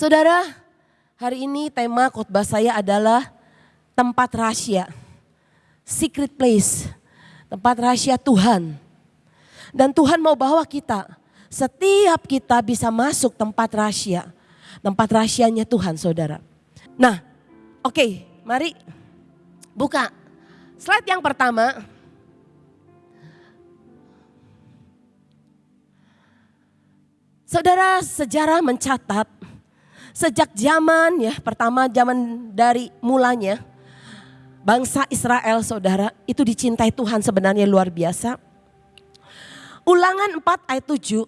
Saudara, hari ini tema khotbah saya adalah tempat rahasia. Secret place. Tempat rahasia Tuhan. Dan Tuhan mau bawa kita. Setiap kita bisa masuk tempat rahasia. Tempat rahasianya Tuhan saudara. Nah oke okay, mari buka slide yang pertama. Saudara sejarah mencatat sejak zaman ya pertama zaman dari mulanya bangsa Israel saudara itu dicintai Tuhan sebenarnya luar biasa. Ulangan 4 ayat 7,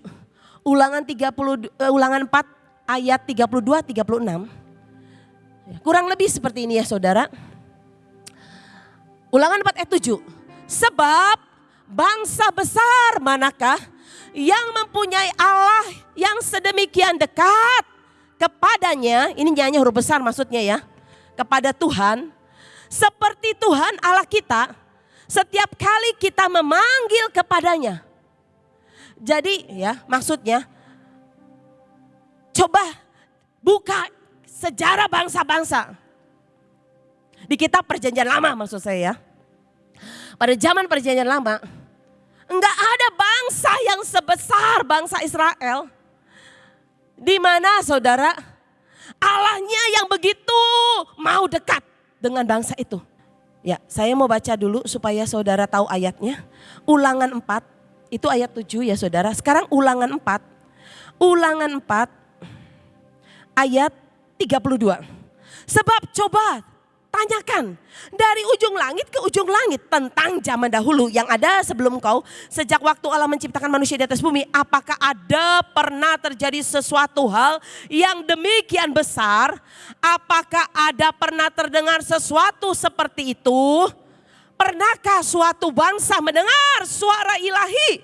ulangan 30 uh, eh, ulangan 4 ayat 32 36. Kurang lebih seperti ini ya saudara. Ulangan 4 ayat 7. Sebab bangsa besar manakah yang mempunyai Allah yang sedemikian dekat kepadanya, ini nyanyi huruf besar maksudnya ya, kepada Tuhan, seperti Tuhan Allah kita, setiap kali kita memanggil kepadanya. Jadi ya maksudnya, coba buka sejarah bangsa-bangsa. Di kitab perjanjian lama maksud saya ya. Pada zaman perjanjian lama, Enggak ada bangsa yang sebesar bangsa Israel. Di mana saudara? Allahnya yang begitu mau dekat dengan bangsa itu. Ya, saya mau baca dulu supaya saudara tahu ayatnya. Ulangan 4, itu ayat 7 ya saudara. Sekarang ulangan 4. Ulangan 4 ayat 32. Sebab coba Tanyakan dari ujung langit ke ujung langit tentang zaman dahulu yang ada sebelum kau. Sejak waktu Allah menciptakan manusia di atas bumi. Apakah ada pernah terjadi sesuatu hal yang demikian besar? Apakah ada pernah terdengar sesuatu seperti itu? Pernahkah suatu bangsa mendengar suara ilahi?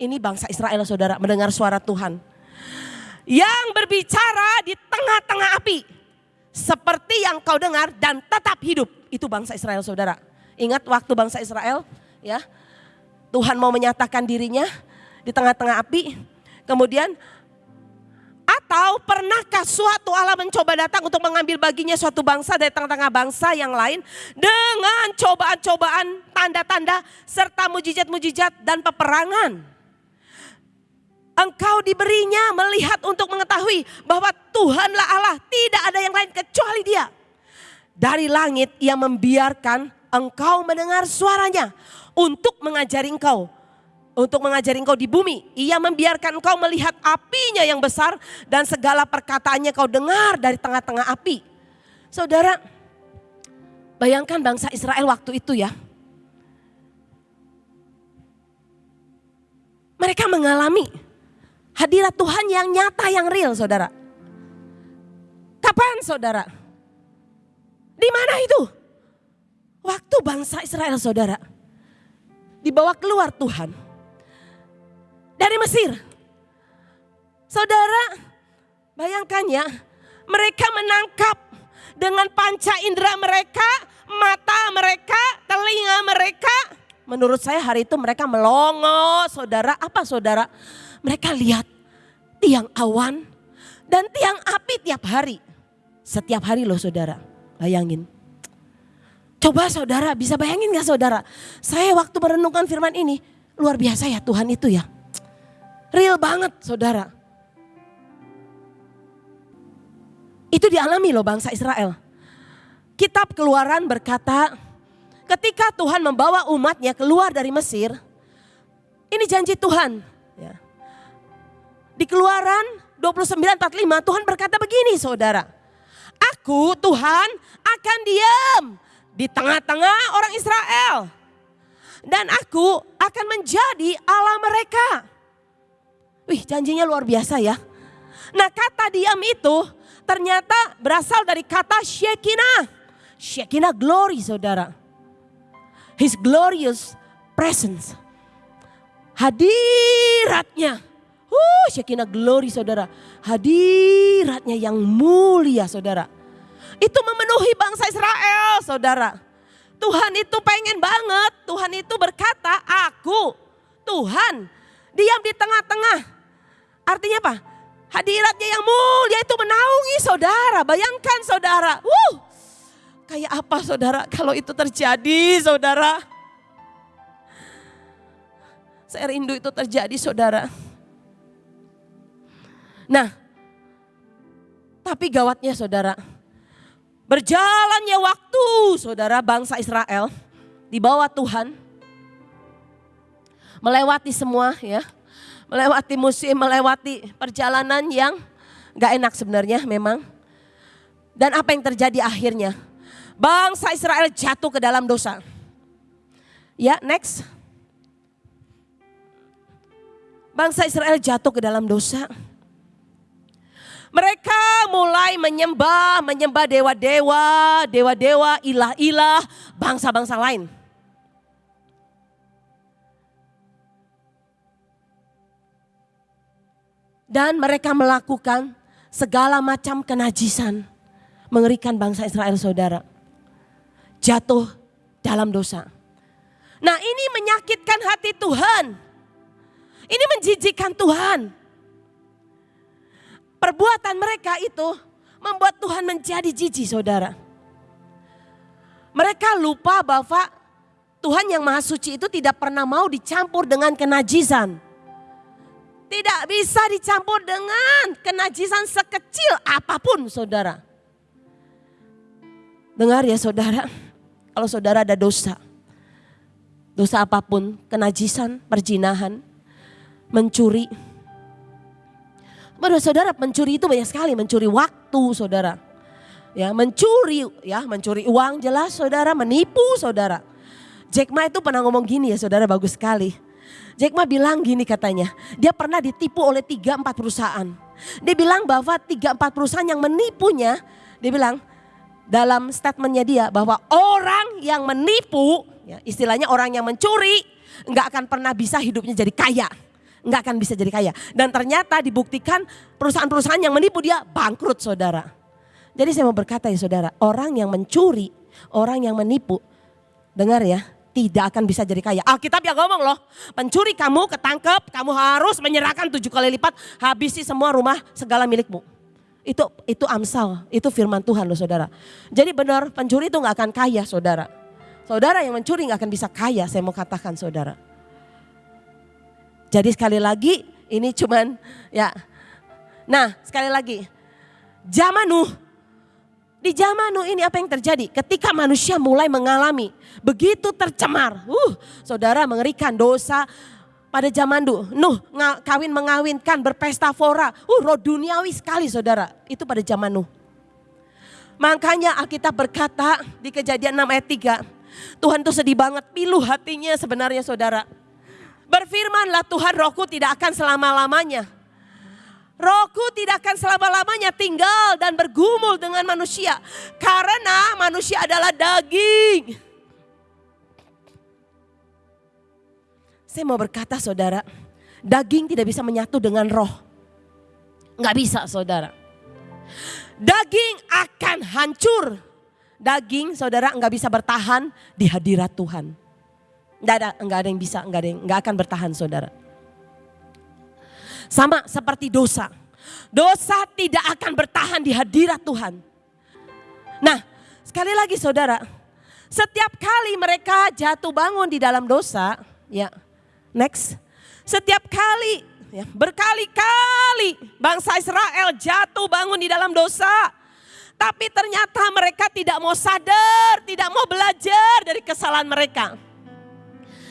Ini bangsa Israel saudara mendengar suara Tuhan. Yang berbicara di tengah-tengah api seperti yang kau dengar dan tetap hidup. Itu bangsa Israel saudara. Ingat waktu bangsa Israel ya. Tuhan mau menyatakan dirinya di tengah-tengah api. Kemudian atau pernahkah suatu Allah mencoba datang untuk mengambil baginya suatu bangsa dari tengah-tengah bangsa yang lain dengan cobaan-cobaan, tanda-tanda serta mujizat-mujizat dan peperangan? Engkau diberinya melihat untuk mengetahui bahwa Tuhanlah Allah, tidak ada yang lain kecuali Dia. Dari langit ia membiarkan engkau mendengar suaranya untuk mengajari engkau. Untuk mengajari engkau di bumi. Ia membiarkan engkau melihat apinya yang besar dan segala perkataannya kau dengar dari tengah-tengah api. Saudara, bayangkan bangsa Israel waktu itu ya. Mereka mengalami Hadirat Tuhan yang nyata, yang real saudara. Kapan saudara? Di mana itu? Waktu bangsa Israel saudara. Dibawa keluar Tuhan. Dari Mesir. Saudara, bayangkan ya. Mereka menangkap dengan panca indera mereka, mata mereka. Menurut saya hari itu mereka melongo, saudara. Apa saudara? mereka lihat tiang awan dan tiang api tiap hari. Setiap hari loh saudara, bayangin. Coba saudara, bisa bayangin gak saudara? Saya waktu merenungkan firman ini, luar biasa ya Tuhan itu ya. Real banget saudara. Itu dialami loh bangsa Israel. Kitab keluaran berkata, ketika Tuhan membawa umatnya keluar dari Mesir, ini janji Tuhan. Ya. Di keluaran 29.45 Tuhan berkata begini saudara. Aku Tuhan akan diam di tengah-tengah orang Israel. Dan aku akan menjadi Allah mereka. Wih janjinya luar biasa ya. Nah kata diam itu ternyata berasal dari kata Shekinah. Shekinah glory saudara. His glorious presence. Hadiratnya Uh, Shekinah glory saudara. Hadiratnya yang mulia saudara. Itu memenuhi bangsa Israel saudara. Tuhan itu pengen banget. Tuhan itu berkata, aku Tuhan diam di tengah-tengah. Artinya apa? Hadiratnya yang mulia itu menaungi saudara. Bayangkan saudara. Wuh, kayak apa saudara kalau itu terjadi saudara. Saya rindu itu terjadi saudara. Nah, tapi gawatnya saudara. Berjalannya waktu saudara bangsa Israel di bawah Tuhan. Melewati semua ya melewati musim, melewati perjalanan yang gak enak sebenarnya memang. Dan apa yang terjadi akhirnya? Bangsa Israel jatuh ke dalam dosa. Ya, next. Bangsa Israel jatuh ke dalam dosa. Mereka mulai menyembah, menyembah dewa-dewa, dewa-dewa, ilah-ilah, bangsa-bangsa lain. Dan mereka melakukan segala macam kenajisan. Mengerikan bangsa Israel saudara. Jatuh dalam dosa. Nah ini menyakitkan hati Tuhan. Ini menjijikan Tuhan. Perbuatan mereka itu membuat Tuhan menjadi jijik saudara. Mereka lupa bahwa Tuhan yang maha suci itu tidak pernah mau dicampur dengan kenajisan. Tidak bisa dicampur dengan kenajisan sekecil apa pun saudara. Dengar ya saudara, kalau saudara ada dosa. Dosa apa pun, kenajisan, perjinahan, mencuri. Menurut saudara mencuri itu banyak sekali, mencuri waktu saudara. Ya, mencuri ya, mencuri uang jelas saudara, menipu saudara. Jack Ma itu pernah ngomong gini ya saudara, bagus sekali Jack Ma bilang gini katanya, dia pernah ditipu oleh tiga empat perusahaan. Dia bilang bahwa tiga empat perusahaan yang menipunya, dia bilang dalam statementnya dia bahwa orang yang menipu, ya, istilahnya orang yang mencuri, nggak akan pernah bisa hidupnya jadi kaya. Nggak akan bisa jadi kaya. Dan ternyata dibuktikan perusahaan-perusahaan yang menipu dia bangkrut saudara. Jadi saya mau berkata ya saudara, orang yang mencuri, orang yang menipu, dengar ya, tidak akan bisa jadi kaya. Alkitab yang ngomong loh, pencuri kamu ketangkep, kamu harus menyerahkan tujuh kali lipat, habisi semua rumah segala milikmu. Itu itu Amsal, itu firman Tuhan loh saudara. Jadi benar pencuri itu nggak akan kaya saudara. Saudara yang mencuri nggak akan bisa kaya, saya mau katakan saudara. Jadi sekali lagi ini cuman ya. Nah sekali lagi, zaman Nuh di zaman Nuh ini apa yang terjadi? Ketika manusia mulai mengalami begitu tercemar. Uh, saudara mengerikan dosa pada zaman Nuh. Nuh kawin mengawinkan berpesta fora. Uh, roh duniawi sekali saudara. Itu pada zaman Nuh. Makanya Alkitab berkata di kejadian 6 ayat 3. Tuhan tuh sedih banget, pilu hatinya sebenarnya saudara. Berfirmanlah Tuhan rohku tidak akan selama-lamanya Rohku tidak akan selama-lamanya tinggal dan bergumul dengan manusia. Karena manusia adalah daging. Saya mau berkata saudara, daging tidak bisa menyatu dengan roh. Nggak bisa saudara. Daging akan hancur. Daging saudara nggak bisa bertahan di hadirat Tuhan. Nggak ada, nggak ada yang bisa, nggak ada yang nggak akan bertahan saudara. Sama seperti dosa. Dosa tidak akan bertahan di hadirat Tuhan. Nah, sekali lagi saudara, setiap kali mereka jatuh bangun di dalam dosa, ya, next. Setiap kali, ya, berkali-kali bangsa Israel jatuh bangun di dalam dosa. Tapi ternyata mereka tidak mau sadar, tidak mau belajar dari kesalahan mereka.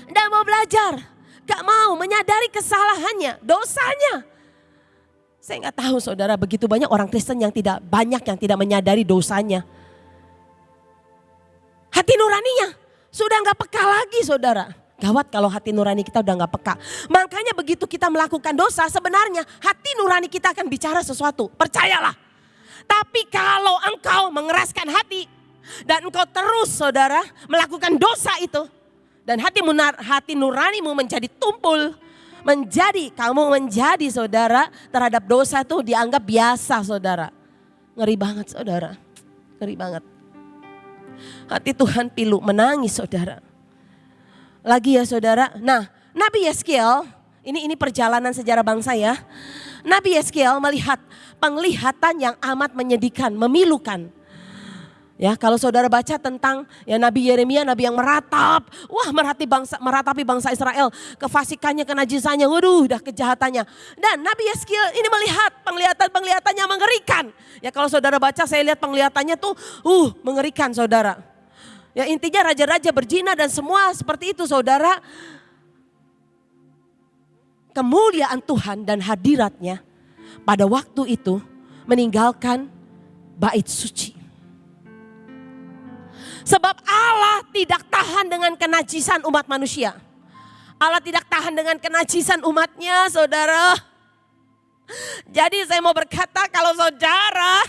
Tidak mau belajar. Gak mau menyadari kesalahannya, dosanya. Saya nggak tahu saudara, begitu banyak orang Kristen yang tidak banyak yang tidak menyadari dosanya. Hati nuraninya sudah nggak peka lagi saudara. Gawat kalau hati nurani kita udah nggak peka. Makanya begitu kita melakukan dosa sebenarnya hati nurani kita akan bicara sesuatu. Percayalah. Tapi kalau engkau mengeraskan hati dan engkau terus saudara melakukan dosa itu. Dan hati, munar, hati nuranimu menjadi tumpul. Menjadi, kamu menjadi saudara terhadap dosa itu dianggap biasa saudara. Ngeri banget saudara, ngeri banget. Hati Tuhan pilu, menangis saudara. Lagi ya saudara, nah Nabi Yeskiel ini ini perjalanan sejarah bangsa ya. Nabi Yeskiel melihat penglihatan yang amat menyedihkan, memilukan. Ya, kalau saudara baca tentang ya Nabi Yeremia, Nabi yang meratap, wah merhati bangsa, meratapi bangsa Israel, kefasikannya, kenajisannya, waduh, dah kejahatannya. Dan Nabi Yeskiel ini melihat penglihatan-penglihatannya mengerikan. Ya kalau saudara baca, saya lihat penglihatannya tuh, uh, mengerikan saudara. Ya intinya raja-raja berzina dan semua seperti itu saudara. Kemuliaan Tuhan dan hadiratnya pada waktu itu meninggalkan bait suci. Sebab Allah tidak tahan dengan kenajisan umat manusia. Allah tidak tahan dengan kenajisan umatnya saudara. Jadi saya mau berkata kalau saudara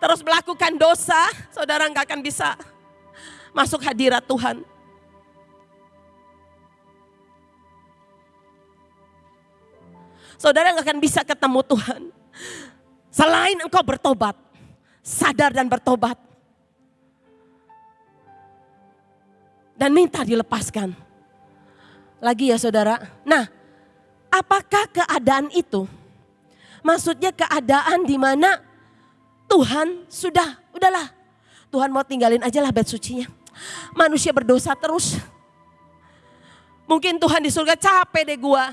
terus melakukan dosa, saudara nggak akan bisa masuk hadirat Tuhan. Saudara nggak akan bisa ketemu Tuhan. Selain engkau bertobat, sadar dan bertobat. dan minta dilepaskan. Lagi ya saudara. Nah, apakah keadaan itu? Maksudnya keadaan di mana Tuhan sudah, udahlah. Tuhan mau tinggalin aja lah bed sucinya. Manusia berdosa terus. Mungkin Tuhan di surga capek deh gua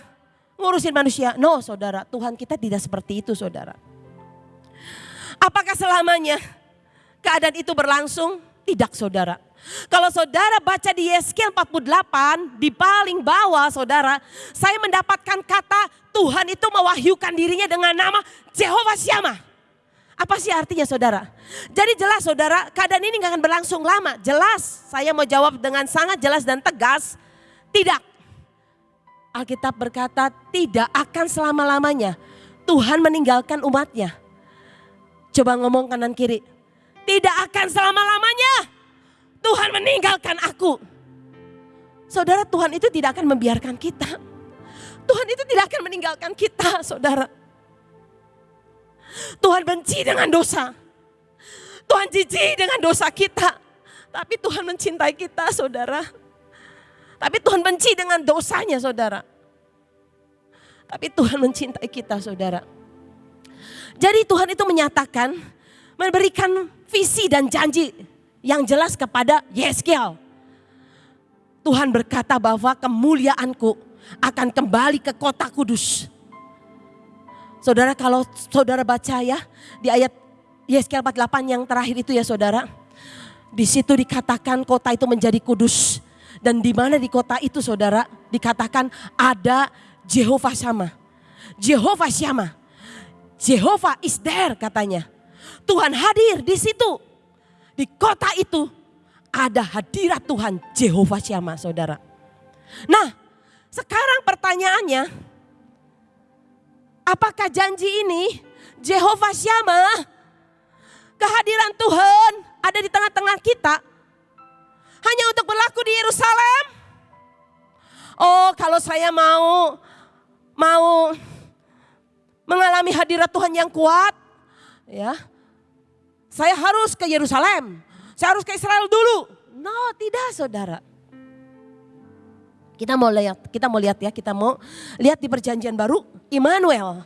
ngurusin manusia. No saudara, Tuhan kita tidak seperti itu saudara. Apakah selamanya keadaan itu berlangsung? Tidak saudara. Kalau saudara baca di Yeskiel 48, di paling bawah saudara, saya mendapatkan kata Tuhan itu mewahyukan dirinya dengan nama Jehovah Syama. Apa sih artinya saudara? Jadi jelas saudara, keadaan ini gak akan berlangsung lama. Jelas, saya mau jawab dengan sangat jelas dan tegas. Tidak. Alkitab berkata tidak akan selama-lamanya. Tuhan meninggalkan umatnya. Coba ngomong kanan kiri. Tidak akan selama-lamanya. Tuhan meninggalkan aku. Saudara Tuhan itu tidak akan membiarkan kita. Tuhan itu tidak akan meninggalkan kita saudara. Tuhan benci dengan dosa. Tuhan jijik dengan dosa kita. Tapi Tuhan mencintai kita saudara. Tapi Tuhan benci dengan dosanya saudara. Tapi Tuhan mencintai kita saudara. Jadi Tuhan itu menyatakan, memberikan visi dan janji yang jelas kepada Yeskiel. Tuhan berkata bahwa kemuliaanku akan kembali ke kota kudus. Saudara kalau saudara baca ya di ayat Yeskiel 48 yang terakhir itu ya saudara. Di situ dikatakan kota itu menjadi kudus. Dan di mana di kota itu saudara dikatakan ada Jehovah sama. Jehovah Syama. Jehovah is there katanya. Tuhan hadir di situ. Di kota itu ada hadirat Tuhan Jehovah Syama saudara. Nah sekarang pertanyaannya, apakah janji ini Jehovah Syama kehadiran Tuhan ada di tengah-tengah kita hanya untuk berlaku di Yerusalem? Oh, kalau saya mau mau mengalami hadirat Tuhan yang kuat, ya, saya harus ke Yerusalem. Saya harus ke Israel dulu. No, tidak saudara. Kita mau lihat, kita mau lihat ya, kita mau lihat di perjanjian baru Immanuel.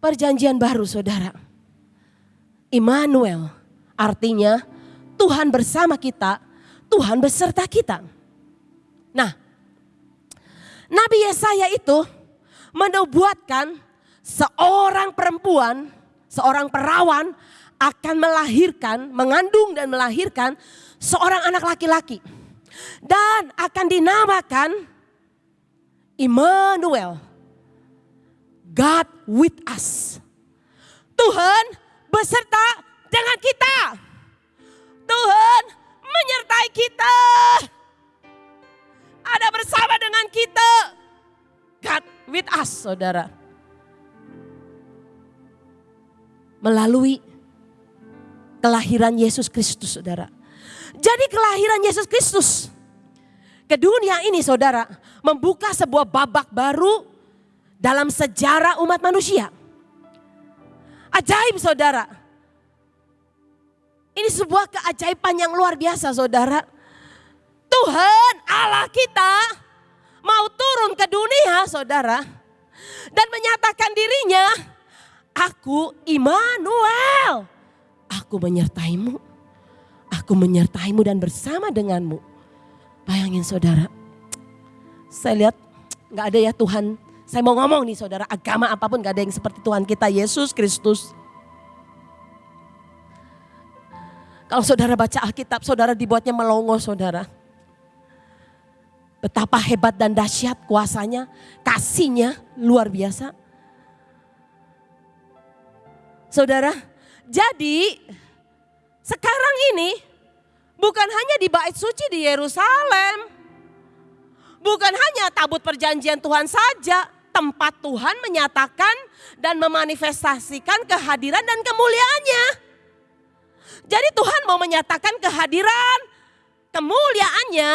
Perjanjian baru saudara. Immanuel artinya Tuhan bersama kita, Tuhan beserta kita. Nah, Nabi Yesaya itu menubuatkan seorang perempuan, seorang perawan akan melahirkan, mengandung dan melahirkan seorang anak laki-laki. Dan akan dinamakan Immanuel. God with us. Tuhan beserta dengan kita. Tuhan menyertai kita. Ada bersama dengan kita. God with us saudara. Melalui kelahiran Yesus Kristus saudara. Jadi kelahiran Yesus Kristus ke dunia ini saudara membuka sebuah babak baru dalam sejarah umat manusia. Ajaib saudara. Ini sebuah keajaiban yang luar biasa saudara. Tuhan Allah kita mau turun ke dunia saudara. Dan menyatakan dirinya, aku Immanuel. Aku menyertaimu. Aku menyertaimu dan bersama denganmu. Bayangin saudara. Saya lihat nggak ada ya Tuhan. Saya mau ngomong nih saudara, agama apa pun gak ada yang seperti Tuhan kita Yesus Kristus. Kalau saudara baca Alkitab, saudara dibuatnya melongo saudara. Betapa hebat dan dahsyat kuasanya, kasihnya luar biasa. Saudara, jadi sekarang ini bukan hanya di bait suci di Yerusalem. Bukan hanya tabut perjanjian Tuhan saja, tempat Tuhan menyatakan dan memanifestasikan kehadiran dan kemuliaannya. Jadi Tuhan mau menyatakan kehadiran, kemuliaannya,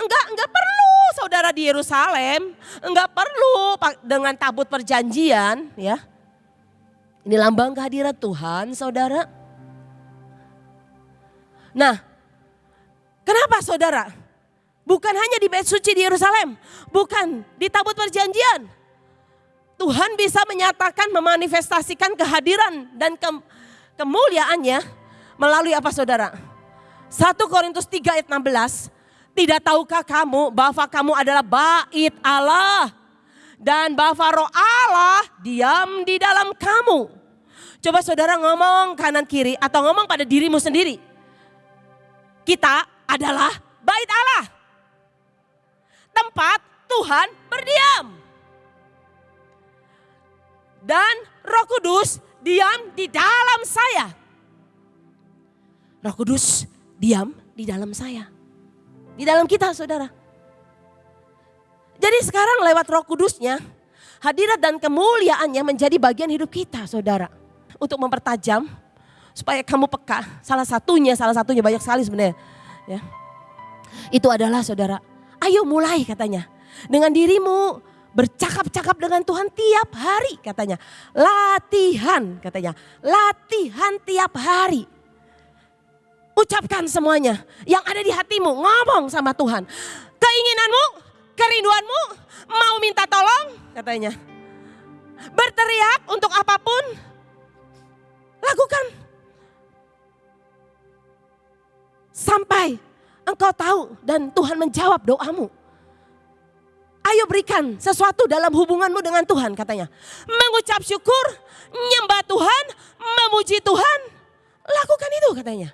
enggak enggak perlu saudara di Yerusalem, enggak perlu dengan tabut perjanjian, ya. Ini lambang kehadiran Tuhan, saudara. Nah, kenapa saudara? Bukan hanya di bait suci di Yerusalem, bukan di tabut perjanjian. Tuhan bisa menyatakan, memanifestasikan kehadiran dan ke, kemuliaannya melalui apa saudara? 1 Korintus 3 ayat 16, tidak tahukah kamu bahwa kamu adalah bait Allah dan bahwa roh Allah diam di dalam kamu. Coba saudara ngomong kanan kiri atau ngomong pada dirimu sendiri. Kita adalah bait Allah. Tempat Tuhan berdiam. Dan roh kudus diam di dalam saya. Roh kudus diam di dalam saya. Di dalam kita saudara. Jadi sekarang lewat roh kudusnya, hadirat dan kemuliaannya menjadi bagian hidup kita saudara. Untuk mempertajam supaya kamu peka. Salah satunya, salah satunya banyak sekali sebenarnya. Ya. Itu adalah saudara, ayo mulai katanya. Dengan dirimu bercakap-cakap dengan Tuhan tiap hari katanya. Latihan katanya, latihan tiap hari. Ucapkan semuanya yang ada di hatimu, ngomong sama Tuhan. Keinginanmu, kerinduanmu, mau minta tolong katanya. Berteriak untuk apa pun, lakukan. Sampai engkau tahu dan Tuhan menjawab doamu. Ayo berikan sesuatu dalam hubunganmu dengan Tuhan katanya. Mengucap syukur, nyembah Tuhan, memuji Tuhan. Lakukan itu katanya.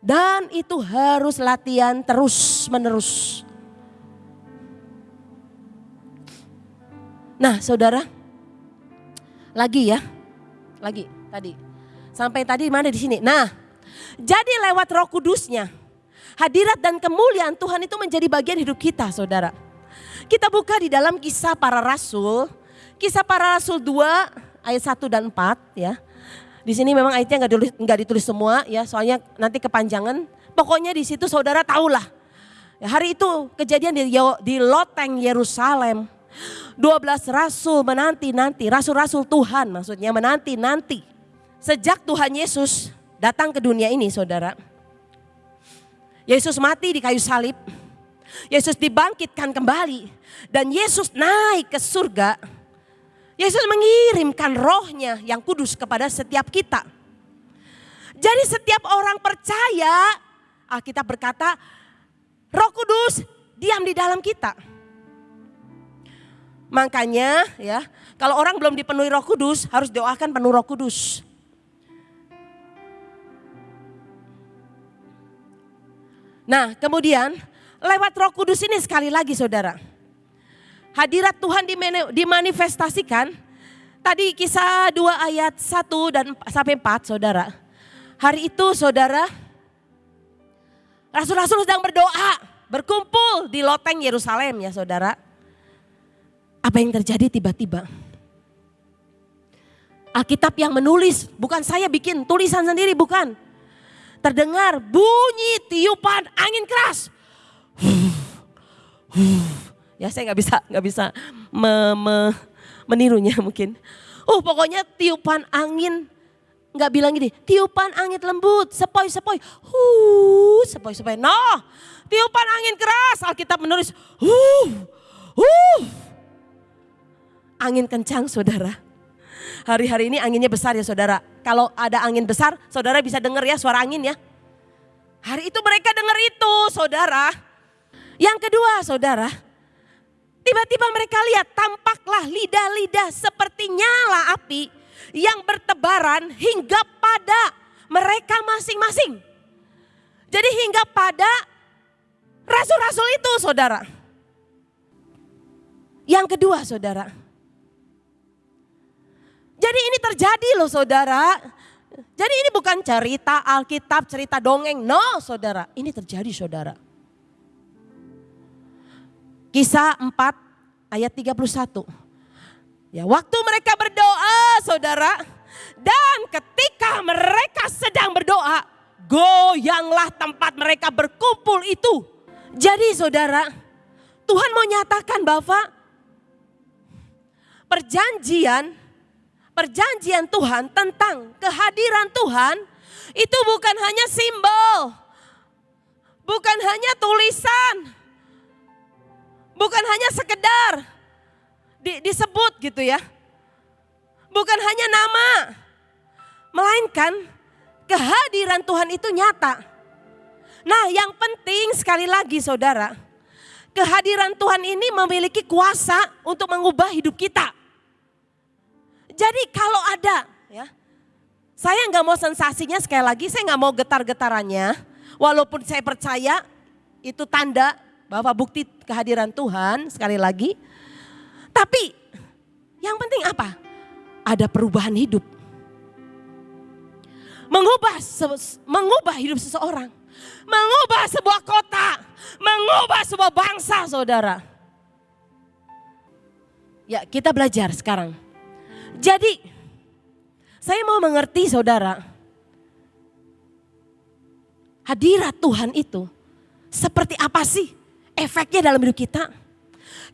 Dan itu harus latihan terus menerus. Nah saudara, lagi ya, lagi tadi. Sampai tadi mana di sini. Nah, jadi lewat roh kudusnya, hadirat dan kemuliaan Tuhan itu menjadi bagian hidup kita saudara. Kita buka di dalam kisah para rasul, kisah para rasul 2 ayat 1 dan 4 ya. Di sini memang ayatnya nggak ditulis, ditulis semua ya, soalnya nanti kepanjangan. Pokoknya di situ saudara tahulah. Ya, hari itu kejadian di, di loteng Yerusalem. 12 rasul menanti-nanti, rasul-rasul Tuhan maksudnya menanti-nanti. Sejak Tuhan Yesus datang ke dunia ini saudara. Yesus mati di kayu salib. Yesus dibangkitkan kembali. Dan Yesus naik ke surga Yesus mengirimkan rohnya yang kudus kepada setiap kita. Jadi setiap orang percaya, Alkitab berkata, roh kudus diam di dalam kita. Makanya ya, kalau orang belum dipenuhi roh kudus, harus doakan penuh roh kudus. Nah kemudian lewat roh kudus ini sekali lagi saudara hadirat Tuhan dimanifestasikan. Tadi kisah 2 ayat 1 dan sampai 4 saudara. Hari itu saudara, rasul-rasul sedang berdoa, berkumpul di loteng Yerusalem ya saudara. Apa yang terjadi tiba-tiba? Alkitab yang menulis, bukan saya bikin tulisan sendiri, bukan. Terdengar bunyi tiupan angin keras. Ya saya nggak bisa nggak bisa me, me, menirunya mungkin. Oh pokoknya tiupan angin nggak bilang gini, tiupan angin lembut, sepoi-sepoi, huh, sepoi-sepoi. No, tiupan angin keras, Alkitab menulis, huh, huh. Angin kencang saudara. Hari-hari ini anginnya besar ya saudara. Kalau ada angin besar, saudara bisa dengar ya suara angin ya. Hari itu mereka dengar itu saudara. Yang kedua saudara, tiba-tiba mereka lihat tampaklah lidah-lidah seperti nyala api yang bertebaran hingga pada mereka masing-masing. Jadi hingga pada rasul-rasul itu saudara. Yang kedua saudara. Jadi ini terjadi loh saudara. Jadi ini bukan cerita Alkitab, cerita dongeng. No saudara, ini terjadi saudara. Kisah 4 ayat 31. Ya, waktu mereka berdoa, Saudara, dan ketika mereka sedang berdoa, goyanglah tempat mereka berkumpul itu. Jadi Saudara, Tuhan mau nyatakan bahwa perjanjian perjanjian Tuhan tentang kehadiran Tuhan itu bukan hanya simbol, bukan hanya tulisan, bukan hanya sekedar di, disebut gitu ya. Bukan hanya nama, melainkan kehadiran Tuhan itu nyata. Nah yang penting sekali lagi saudara, kehadiran Tuhan ini memiliki kuasa untuk mengubah hidup kita. Jadi kalau ada ya, saya nggak mau sensasinya sekali lagi, saya nggak mau getar-getarannya. Walaupun saya percaya itu tanda bahwa bukti kehadiran Tuhan sekali lagi. Tapi yang penting apa? Ada perubahan hidup. Mengubah mengubah hidup seseorang. Mengubah sebuah kota, mengubah sebuah bangsa, Saudara. Ya, kita belajar sekarang. Jadi, saya mau mengerti Saudara. Hadirat Tuhan itu seperti apa sih efeknya dalam hidup kita?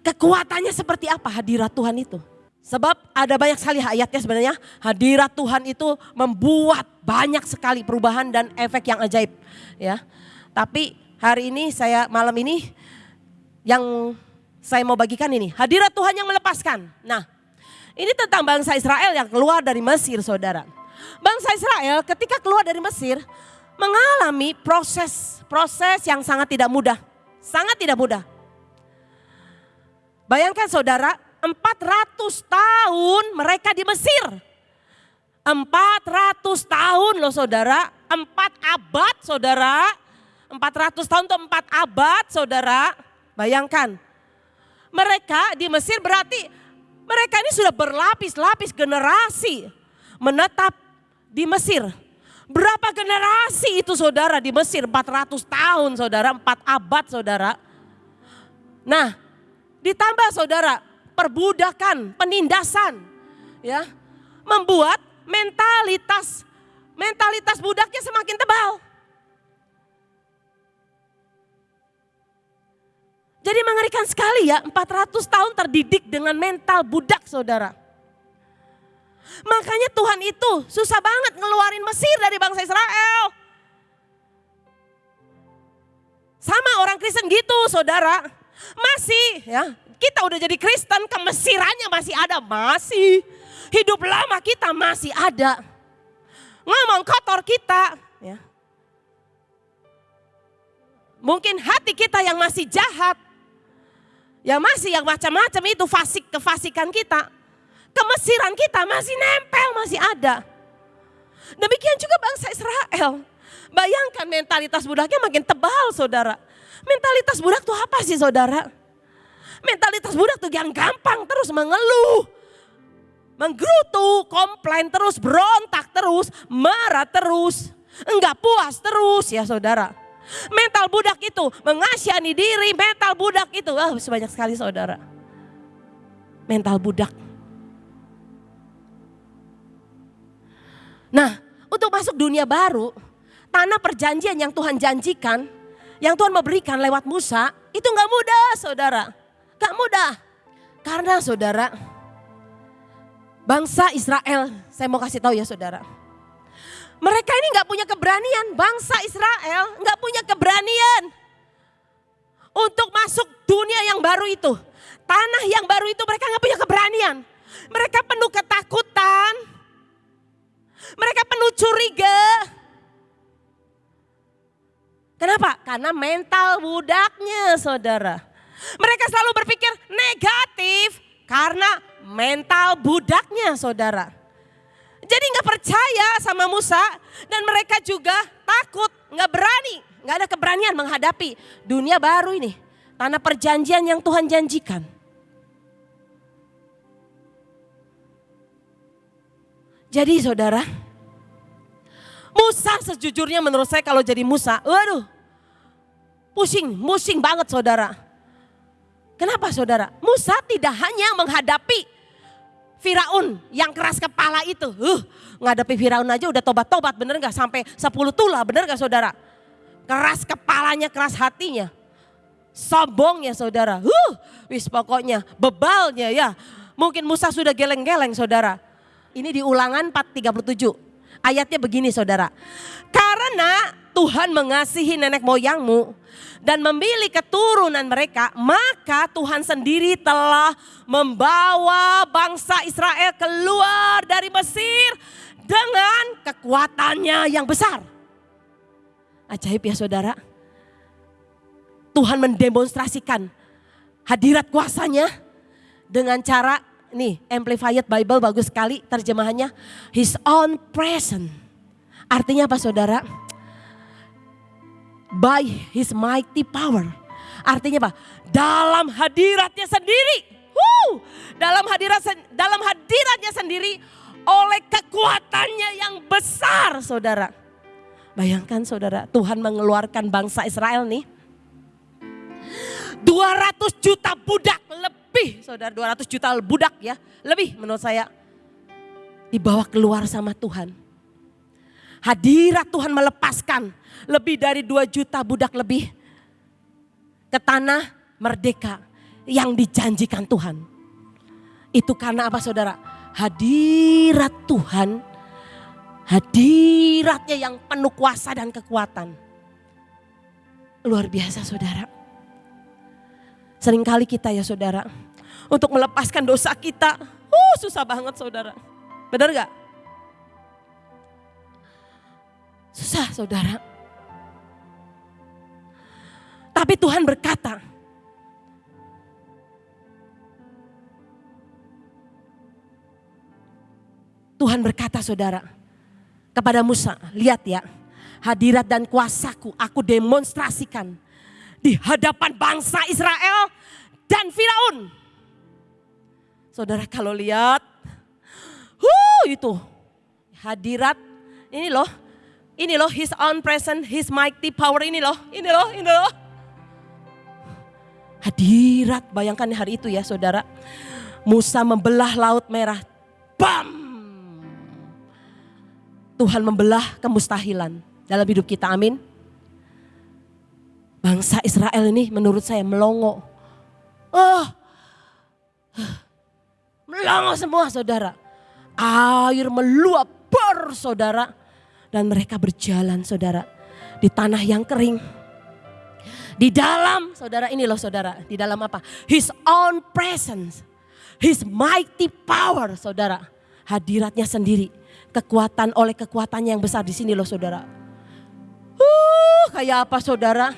Kekuatannya seperti apa hadirat Tuhan itu? Sebab ada banyak sekali ayatnya sebenarnya hadirat Tuhan itu membuat banyak sekali perubahan dan efek yang ajaib ya. Tapi hari ini saya malam ini yang saya mau bagikan ini hadirat Tuhan yang melepaskan. Nah, ini tentang bangsa Israel yang keluar dari Mesir, Saudara. Bangsa Israel ketika keluar dari Mesir mengalami proses proses yang sangat tidak mudah. Sangat tidak mudah. Bayangkan saudara, 400 tahun mereka di Mesir. 400 tahun loh saudara, 4 abad saudara. 400 tahun atau 4 abad saudara. Bayangkan. Mereka di Mesir berarti mereka ini sudah berlapis-lapis generasi menetap di Mesir. Berapa generasi itu saudara di Mesir? 400 tahun saudara, 4 abad saudara. Nah Ditambah saudara, perbudakan, penindasan, ya, membuat mentalitas mentalitas budaknya semakin tebal. Jadi mengerikan sekali ya, 400 tahun terdidik dengan mental budak saudara. Makanya Tuhan itu susah banget ngeluarin Mesir dari bangsa Israel. Sama orang Kristen gitu saudara. Masih ya, kita udah jadi Kristen, kemesirannya masih ada, masih. Hidup lama kita masih ada. Ngomong kotor kita, ya. Mungkin hati kita yang masih jahat. Ya masih yang macam-macam itu fasik kefasikan kita. Kemesiran kita masih nempel, masih ada. Demikian juga bangsa Israel. Bayangkan mentalitas budaknya makin tebal saudara. Mentalitas budak tuh apa sih saudara? Mentalitas budak tuh yang gampang terus mengeluh. Menggerutu, komplain terus, berontak terus, marah terus. Enggak puas terus ya saudara. Mental budak itu mengasihani diri, mental budak itu. Wah oh, sebanyak sekali saudara. Mental budak. Nah untuk masuk dunia baru, tanah perjanjian yang Tuhan janjikan, yang Tuhan memberikan lewat Musa, itu nggak mudah saudara. Gak mudah. Karena saudara, bangsa Israel, saya mau kasih tahu ya saudara. Mereka ini nggak punya keberanian, bangsa Israel nggak punya keberanian untuk masuk dunia yang baru itu. Tanah yang baru itu mereka nggak punya keberanian. Mereka penuh ketakutan. Mereka penuh curiga. Kenapa? Karena mental budaknya saudara. Mereka selalu berpikir negatif karena mental budaknya saudara. Jadi nggak percaya sama Musa dan mereka juga takut, nggak berani, nggak ada keberanian menghadapi dunia baru ini. Tanah perjanjian yang Tuhan janjikan. Jadi saudara, Musa sejujurnya menurut saya kalau jadi Musa, waduh, pusing, pusing banget saudara. Kenapa saudara? Musa tidak hanya menghadapi Firaun yang keras kepala itu. Uh, ngadepi Firaun aja udah tobat-tobat bener gak? Sampai 10 tula bener gak saudara? Keras kepalanya, keras hatinya. Sombongnya saudara. Uh, wis pokoknya bebalnya ya. Mungkin Musa sudah geleng-geleng saudara. Ini di ulangan 437. Ayatnya begini saudara. Karena Tuhan mengasihi nenek moyangmu dan memilih keturunan mereka, maka Tuhan sendiri telah membawa bangsa Israel keluar dari Mesir dengan kekuatannya yang besar. Ajaib ya saudara. Tuhan mendemonstrasikan hadirat kuasanya dengan cara nih Amplified Bible bagus sekali terjemahannya His own presence. Artinya apa saudara? by his mighty power. Artinya apa? Dalam hadiratnya sendiri. Woo! Dalam hadirat dalam hadiratnya sendiri oleh kekuatannya yang besar, Saudara. Bayangkan Saudara, Tuhan mengeluarkan bangsa Israel nih 200 juta budak lebih, Saudara, 200 juta budak ya, lebih menurut saya dibawa keluar sama Tuhan. Hadirat Tuhan melepaskan lebih dari 2 juta budak lebih ke tanah merdeka yang dijanjikan Tuhan. Itu karena apa saudara? Hadirat Tuhan, hadiratnya yang penuh kuasa dan kekuatan. Luar biasa saudara. Seringkali kita ya saudara, untuk melepaskan dosa kita, uh, susah banget saudara. Benar gak? Susah saudara. Tapi Tuhan berkata, Tuhan berkata saudara kepada Musa, lihat ya hadirat dan kuasaku aku demonstrasikan di hadapan bangsa Israel dan Firaun. Saudara kalau lihat, huh, itu hadirat ini loh, ini loh his own presence, his mighty power ini loh, ini loh, ini loh. Hadirat, bayangkan hari itu ya saudara. Musa membelah laut merah. Bam! Tuhan membelah kemustahilan dalam hidup kita, amin. Bangsa Israel ini menurut saya melongo. Oh, melongo semua saudara. Air meluap ber saudara. Dan mereka berjalan saudara di tanah yang kering di dalam, saudara ini loh saudara, di dalam apa? His own presence, His mighty power saudara. Hadiratnya sendiri, kekuatan oleh kekuatannya yang besar di sini loh saudara. Uh, kayak apa saudara?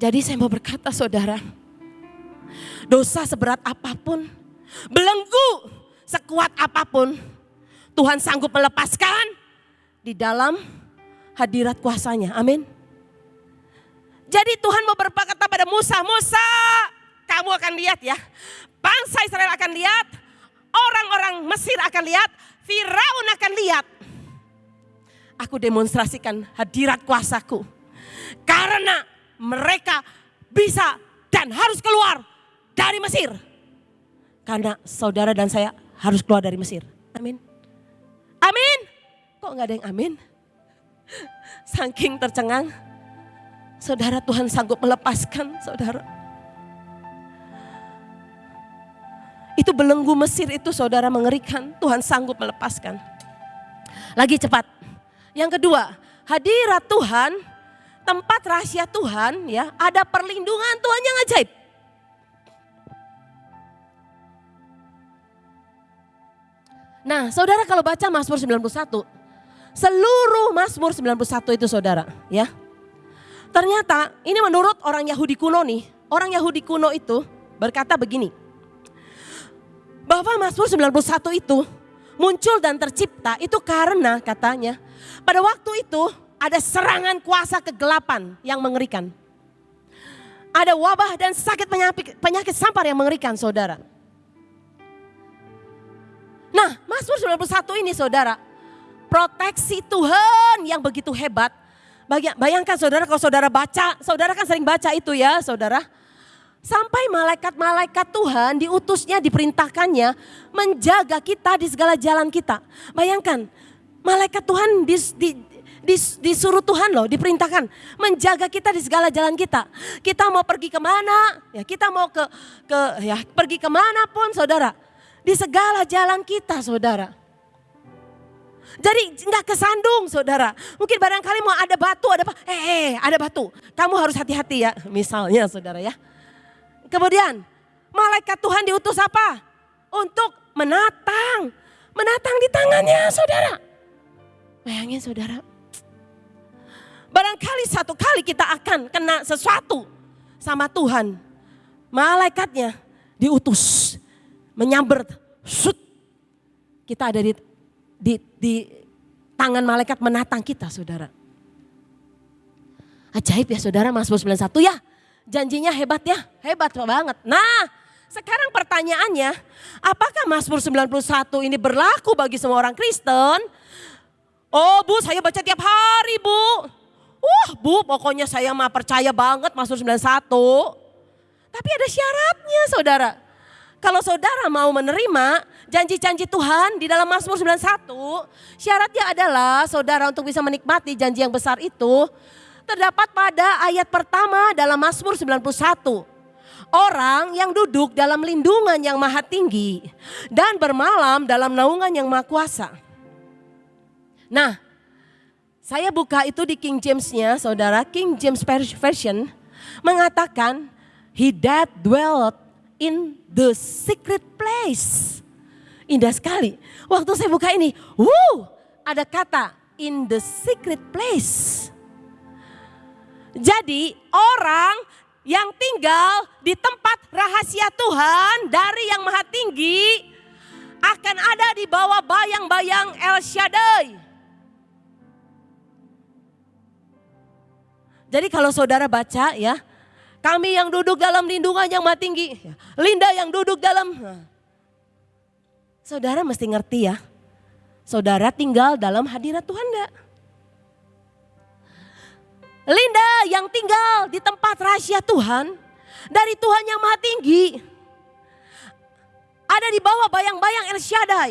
Jadi saya mau berkata saudara, dosa seberat apa pun, belenggu sekuat apa pun, Tuhan sanggup melepaskan di dalam hadirat kuasanya. Amin. Jadi Tuhan mau berkata pada Musa, Musa kamu akan lihat ya. Bangsa Israel akan lihat, orang-orang Mesir akan lihat, Firaun akan lihat. Aku demonstrasikan hadirat kuasaku. Karena mereka bisa dan harus keluar dari Mesir. Karena saudara dan saya harus keluar dari Mesir. Amin. Amin. Kok nggak ada yang amin? Saking tercengang. Saudara Tuhan sanggup melepaskan saudara. Itu belenggu Mesir itu saudara mengerikan. Tuhan sanggup melepaskan. Lagi cepat. Yang kedua, hadirat Tuhan, tempat rahasia Tuhan ya, ada perlindungan Tuhan yang ajaib. Nah, saudara kalau baca Mazmur 91, seluruh Mazmur 91 itu saudara, ya. Ternyata ini menurut orang Yahudi kuno nih, orang Yahudi kuno itu berkata begini. Bahwa Mazmur 91 itu muncul dan tercipta itu karena katanya pada waktu itu ada serangan kuasa kegelapan yang mengerikan. Ada wabah dan sakit penyakit, penyakit sampar yang mengerikan saudara. Nah, Mazmur 91 ini saudara, proteksi Tuhan yang begitu hebat. Bayangkan saudara kalau saudara baca, saudara kan sering baca itu ya saudara. Sampai malaikat-malaikat Tuhan diutusnya, diperintahkannya menjaga kita di segala jalan kita. Bayangkan, malaikat Tuhan dis, di, dis, disuruh Tuhan loh, diperintahkan menjaga kita di segala jalan kita. Kita mau pergi ke mana, ya kita mau ke, ke ya pergi ke mana pun saudara di segala jalan kita saudara. Jadi nggak kesandung saudara. Mungkin barangkali mau ada batu, ada apa? Eh, eh, ada batu. Kamu harus hati-hati ya. Misalnya saudara ya. Kemudian malaikat Tuhan diutus apa? Untuk menatang. Menatang di tangannya saudara. Bayangin saudara. Barangkali satu kali kita akan kena sesuatu sama Tuhan. Malaikatnya diutus menyamber, sut, kita ada di, di, di tangan malaikat menatang kita saudara. Ajaib ya saudara Mazmur 91 ya. Janjinya hebat ya, hebat banget. Nah sekarang pertanyaannya, apakah Mazmur 91 ini berlaku bagi semua orang Kristen? Oh bu, saya baca tiap hari bu. Wah bu, pokoknya saya mah percaya banget Mazmur 91. Tapi ada syaratnya saudara. Kalau saudara mau menerima janji-janji Tuhan di dalam Mazmur 91, syaratnya adalah saudara untuk bisa menikmati janji yang besar itu terdapat pada ayat pertama dalam Mazmur 91. Orang yang duduk dalam lindungan yang maha tinggi dan bermalam dalam naungan yang maha kuasa. Nah, saya buka itu di King James-nya, saudara. King James Version mengatakan, He that dwelt in the secret place. Indah sekali. Waktu saya buka ini, wuh, ada kata in the secret place. Jadi orang yang tinggal di tempat rahasia Tuhan dari yang maha tinggi akan ada di bawah bayang-bayang El Shaddai. Jadi kalau saudara baca ya, kami yang duduk dalam lindungan yang maha tinggi. Linda yang duduk dalam. Saudara mesti ngerti ya. Saudara tinggal dalam hadirat Tuhan enggak? Linda yang tinggal di tempat rahasia Tuhan. Dari Tuhan yang maha tinggi. Ada di bawah bayang-bayang El Shaddai.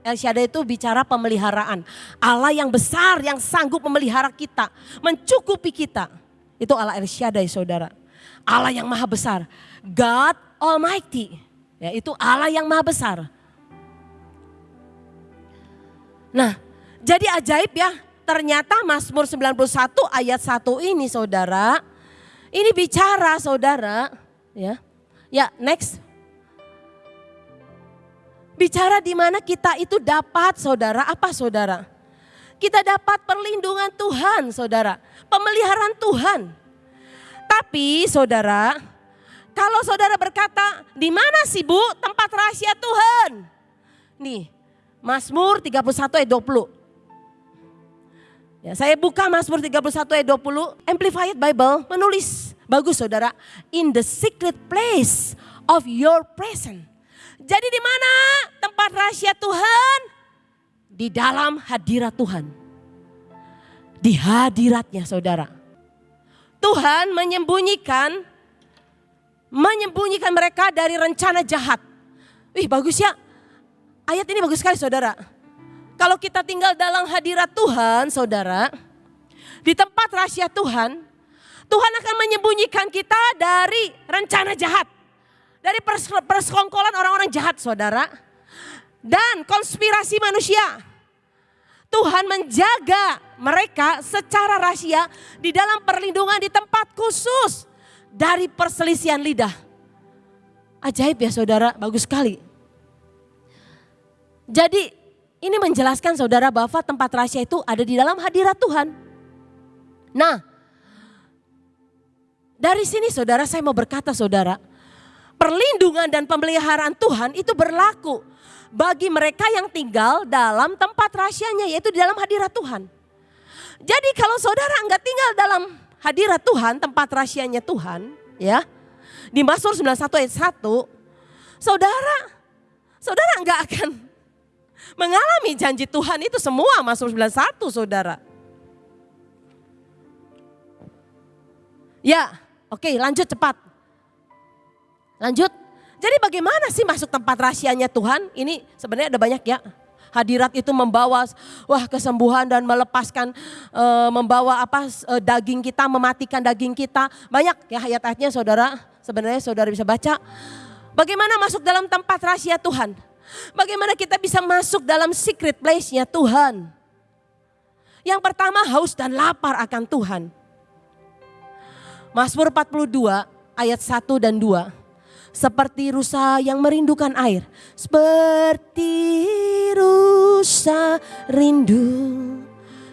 El Shaddai itu bicara pemeliharaan. Allah yang besar yang sanggup memelihara kita. Mencukupi kita. Itu Allah El Shaddai saudara. Allah yang maha besar. God Almighty. Ya, itu Allah yang maha besar. Nah, jadi ajaib ya. Ternyata Mazmur 91 ayat 1 ini saudara. Ini bicara saudara. Ya, ya next. Bicara di mana kita itu dapat saudara. Apa saudara? Kita dapat perlindungan Tuhan saudara. Pemeliharaan Tuhan. Tapi saudara, kalau saudara berkata, di mana sih bu tempat rahasia Tuhan? Nih, Mazmur 31 ayat 20. Ya, saya buka Mazmur 31 ayat 20, Amplified Bible menulis, bagus saudara, in the secret place of your presence. Jadi di mana tempat rahasia Tuhan? Di dalam hadirat Tuhan. Di hadiratnya saudara. Tuhan menyembunyikan menyembunyikan mereka dari rencana jahat. Wih bagus ya. Ayat ini bagus sekali saudara. Kalau kita tinggal dalam hadirat Tuhan saudara. Di tempat rahasia Tuhan. Tuhan akan menyembunyikan kita dari rencana jahat. Dari persekongkolan orang-orang jahat saudara. Dan konspirasi manusia. Tuhan menjaga mereka secara rahasia di dalam perlindungan di tempat khusus dari perselisihan lidah. Ajaib ya saudara, bagus sekali. Jadi ini menjelaskan saudara bahwa tempat rahasia itu ada di dalam hadirat Tuhan. Nah, dari sini saudara saya mau berkata saudara, perlindungan dan pemeliharaan Tuhan itu berlaku bagi mereka yang tinggal dalam tempat rahasianya yaitu di dalam hadirat Tuhan. Jadi kalau saudara enggak tinggal dalam hadirat Tuhan, tempat rahasianya Tuhan, ya. Di Mazmur 91 ayat 1, saudara saudara enggak akan mengalami janji Tuhan itu semua Mazmur 91 saudara. Ya, oke lanjut cepat. Lanjut. Jadi bagaimana sih masuk tempat rahasianya Tuhan? Ini sebenarnya ada banyak ya. Hadirat itu membawa wah kesembuhan dan melepaskan e, membawa apa e, daging kita, mematikan daging kita. Banyak ya ayat-ayatnya Saudara. Sebenarnya Saudara bisa baca. Bagaimana masuk dalam tempat rahasia Tuhan? Bagaimana kita bisa masuk dalam secret place-nya Tuhan? Yang pertama haus dan lapar akan Tuhan. Mazmur 42 ayat 1 dan 2. Seperti rusa yang merindukan air. Seperti rusa rindu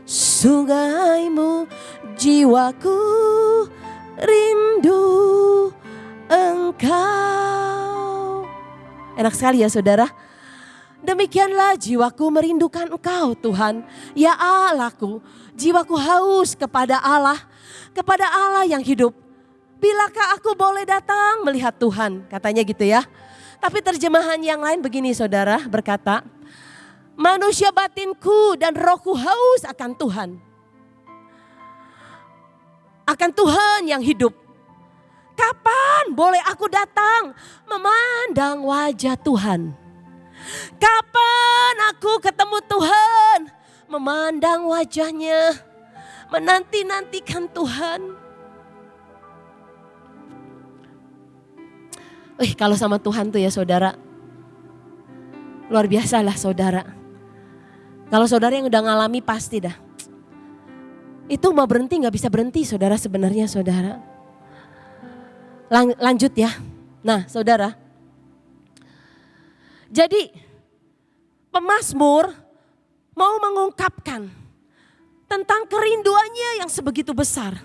sungaimu jiwaku rindu engkau. Enak sekali ya saudara. Demikianlah jiwaku merindukan engkau Tuhan. Ya Allahku, jiwaku haus kepada Allah, kepada Allah yang hidup Bilakah aku boleh datang melihat Tuhan? Katanya gitu ya. Tapi terjemahan yang lain begini saudara berkata, manusia batinku dan rohku haus akan Tuhan. Akan Tuhan yang hidup. Kapan boleh aku datang memandang wajah Tuhan? Kapan aku ketemu Tuhan? Memandang wajahnya, menanti-nantikan Tuhan. Wih kalau sama Tuhan tuh ya saudara, luar biasa lah saudara. Kalau saudara yang udah ngalami pasti dah. Itu mau berhenti nggak bisa berhenti saudara sebenarnya saudara. Lang lanjut ya. Nah saudara. Jadi pemazmur mau mengungkapkan tentang kerinduannya yang sebegitu besar.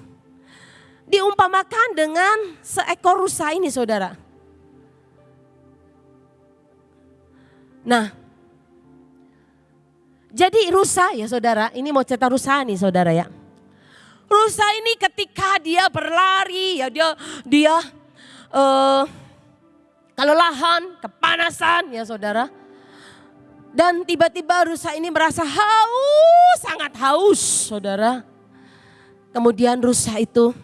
Diumpamakan dengan seekor rusa ini saudara Nah, jadi rusa ya saudara, ini mau cerita rusa nih saudara ya. Rusa ini ketika dia berlari ya dia dia uh, kelelahan, kepanasan ya saudara. Dan tiba-tiba rusa ini merasa haus, sangat haus saudara. Kemudian rusa itu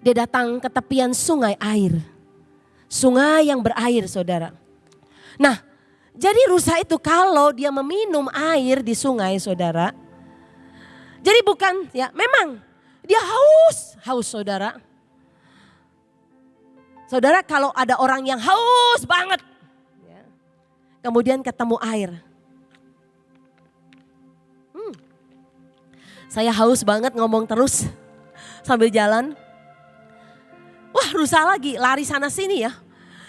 dia datang ke tepian sungai air. Sungai yang berair saudara. Nah, jadi rusa itu kalau dia meminum air di sungai saudara. Jadi bukan ya memang dia haus, haus saudara. Saudara kalau ada orang yang haus banget. Ya, kemudian ketemu air. Hmm, saya haus banget ngomong terus sambil jalan. Wah rusa lagi lari sana sini ya.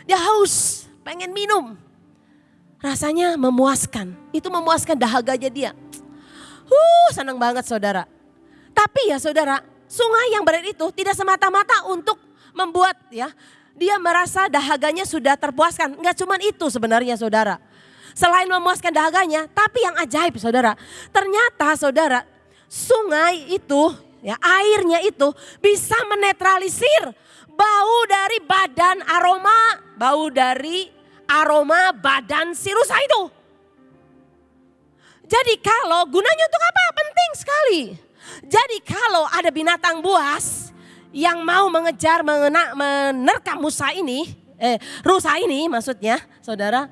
Dia haus, pengen minum rasanya memuaskan. Itu memuaskan dahaganya dia. Uh, senang banget saudara. Tapi ya saudara, sungai yang berat itu tidak semata-mata untuk membuat ya dia merasa dahaganya sudah terpuaskan. Enggak cuma itu sebenarnya saudara. Selain memuaskan dahaganya, tapi yang ajaib saudara, ternyata saudara, sungai itu ya airnya itu bisa menetralisir bau dari badan aroma, bau dari aroma badan si rusa itu. Jadi kalau gunanya untuk apa? Penting sekali. Jadi kalau ada binatang buas yang mau mengejar, mengena, menerkam musa ini, eh, rusa ini maksudnya saudara.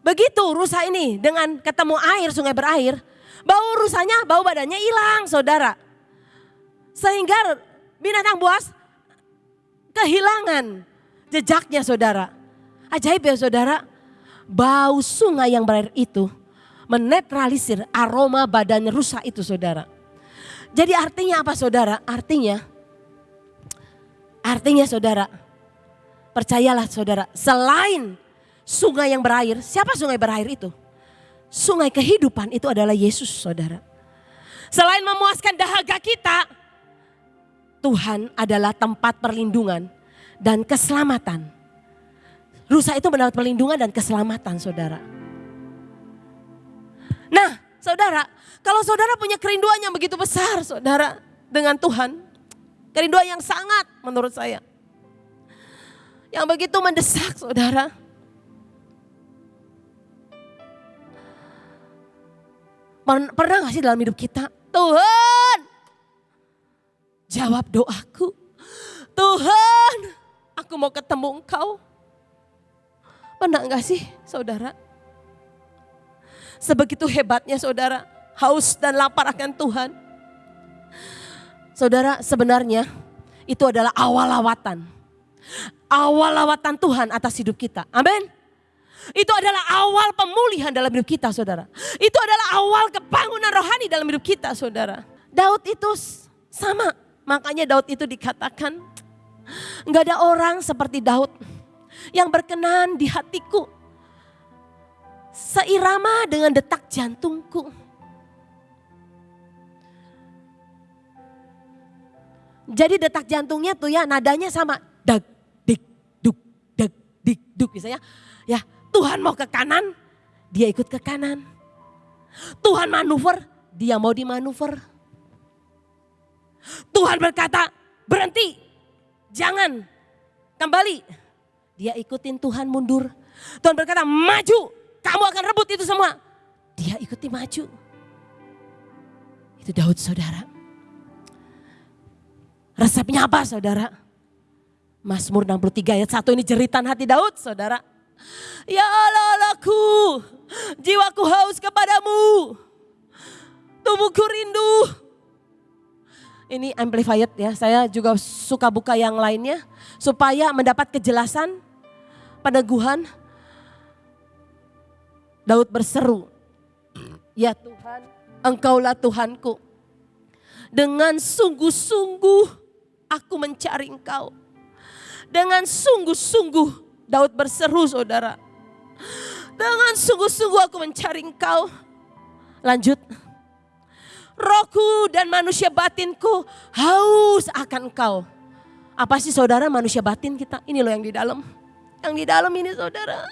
Begitu rusa ini dengan ketemu air, sungai berair, bau rusanya, bau badannya hilang saudara. Sehingga binatang buas kehilangan jejaknya saudara. Ajaib ya saudara, bau sungai yang berair itu menetralisir aroma badan rusak itu saudara. Jadi artinya apa saudara? Artinya, artinya saudara, percayalah saudara, selain sungai yang berair, siapa sungai berair itu? Sungai kehidupan itu adalah Yesus saudara. Selain memuaskan dahaga kita, Tuhan adalah tempat perlindungan dan keselamatan. Rusa itu mendapat perlindungan dan keselamatan saudara. Nah saudara, kalau saudara punya kerinduan yang begitu besar saudara dengan Tuhan. Kerinduan yang sangat menurut saya. Yang begitu mendesak saudara. Pernah gak sih dalam hidup kita? Tuhan, jawab doaku. Tuhan, aku mau ketemu engkau. Pernah gak sih saudara? Sebegitu hebatnya saudara, haus dan lapar akan Tuhan. Saudara sebenarnya itu adalah awal lawatan. Awal lawatan Tuhan atas hidup kita. Amin. Itu adalah awal pemulihan dalam hidup kita saudara. Itu adalah awal kebangunan rohani dalam hidup kita saudara. Daud itu sama. Makanya Daud itu dikatakan nggak ada orang seperti Daud yang berkenan di hatiku. Seirama dengan detak jantungku. Jadi detak jantungnya tuh ya nadanya sama. Dag, dik, duk, dag, dik, duk. Misalnya ya Tuhan mau ke kanan, dia ikut ke kanan. Tuhan manuver, dia mau dimanuver. Tuhan berkata berhenti, jangan kembali. Dia ikutin Tuhan mundur. Tuhan berkata maju, kamu akan rebut itu semua. Dia ikuti maju. Itu Daud saudara. Resepnya apa saudara? Mazmur 63 ayat 1 ini jeritan hati Daud saudara. Ya Allah Allahku, jiwaku haus kepadamu. Tubuhku rindu. Ini amplified ya, saya juga suka buka yang lainnya. Supaya mendapat kejelasan, peneguhan. Daud berseru, Ya Tuhan, engkaulah Tuhanku. Dengan sungguh-sungguh aku mencari engkau. Dengan sungguh-sungguh Daud berseru saudara. Dengan sungguh-sungguh aku mencari engkau. Lanjut. Rohku dan manusia batinku haus akan engkau. Apa sih saudara manusia batin kita? Ini loh yang di dalam. Yang di dalam ini saudara.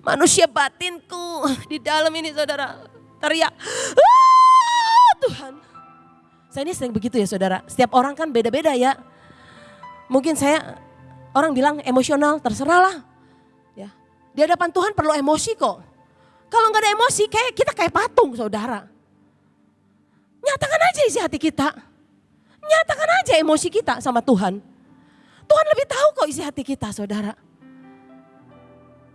Manusia batinku di dalam ini saudara. Teriak. Ah, Tuhan saya ini sering begitu ya saudara. Setiap orang kan beda-beda ya. Mungkin saya orang bilang emosional, terserah lah. Ya. Di hadapan Tuhan perlu emosi kok. Kalau nggak ada emosi kayak kita kayak patung saudara. Nyatakan aja isi hati kita. Nyatakan aja emosi kita sama Tuhan. Tuhan lebih tahu kok isi hati kita saudara.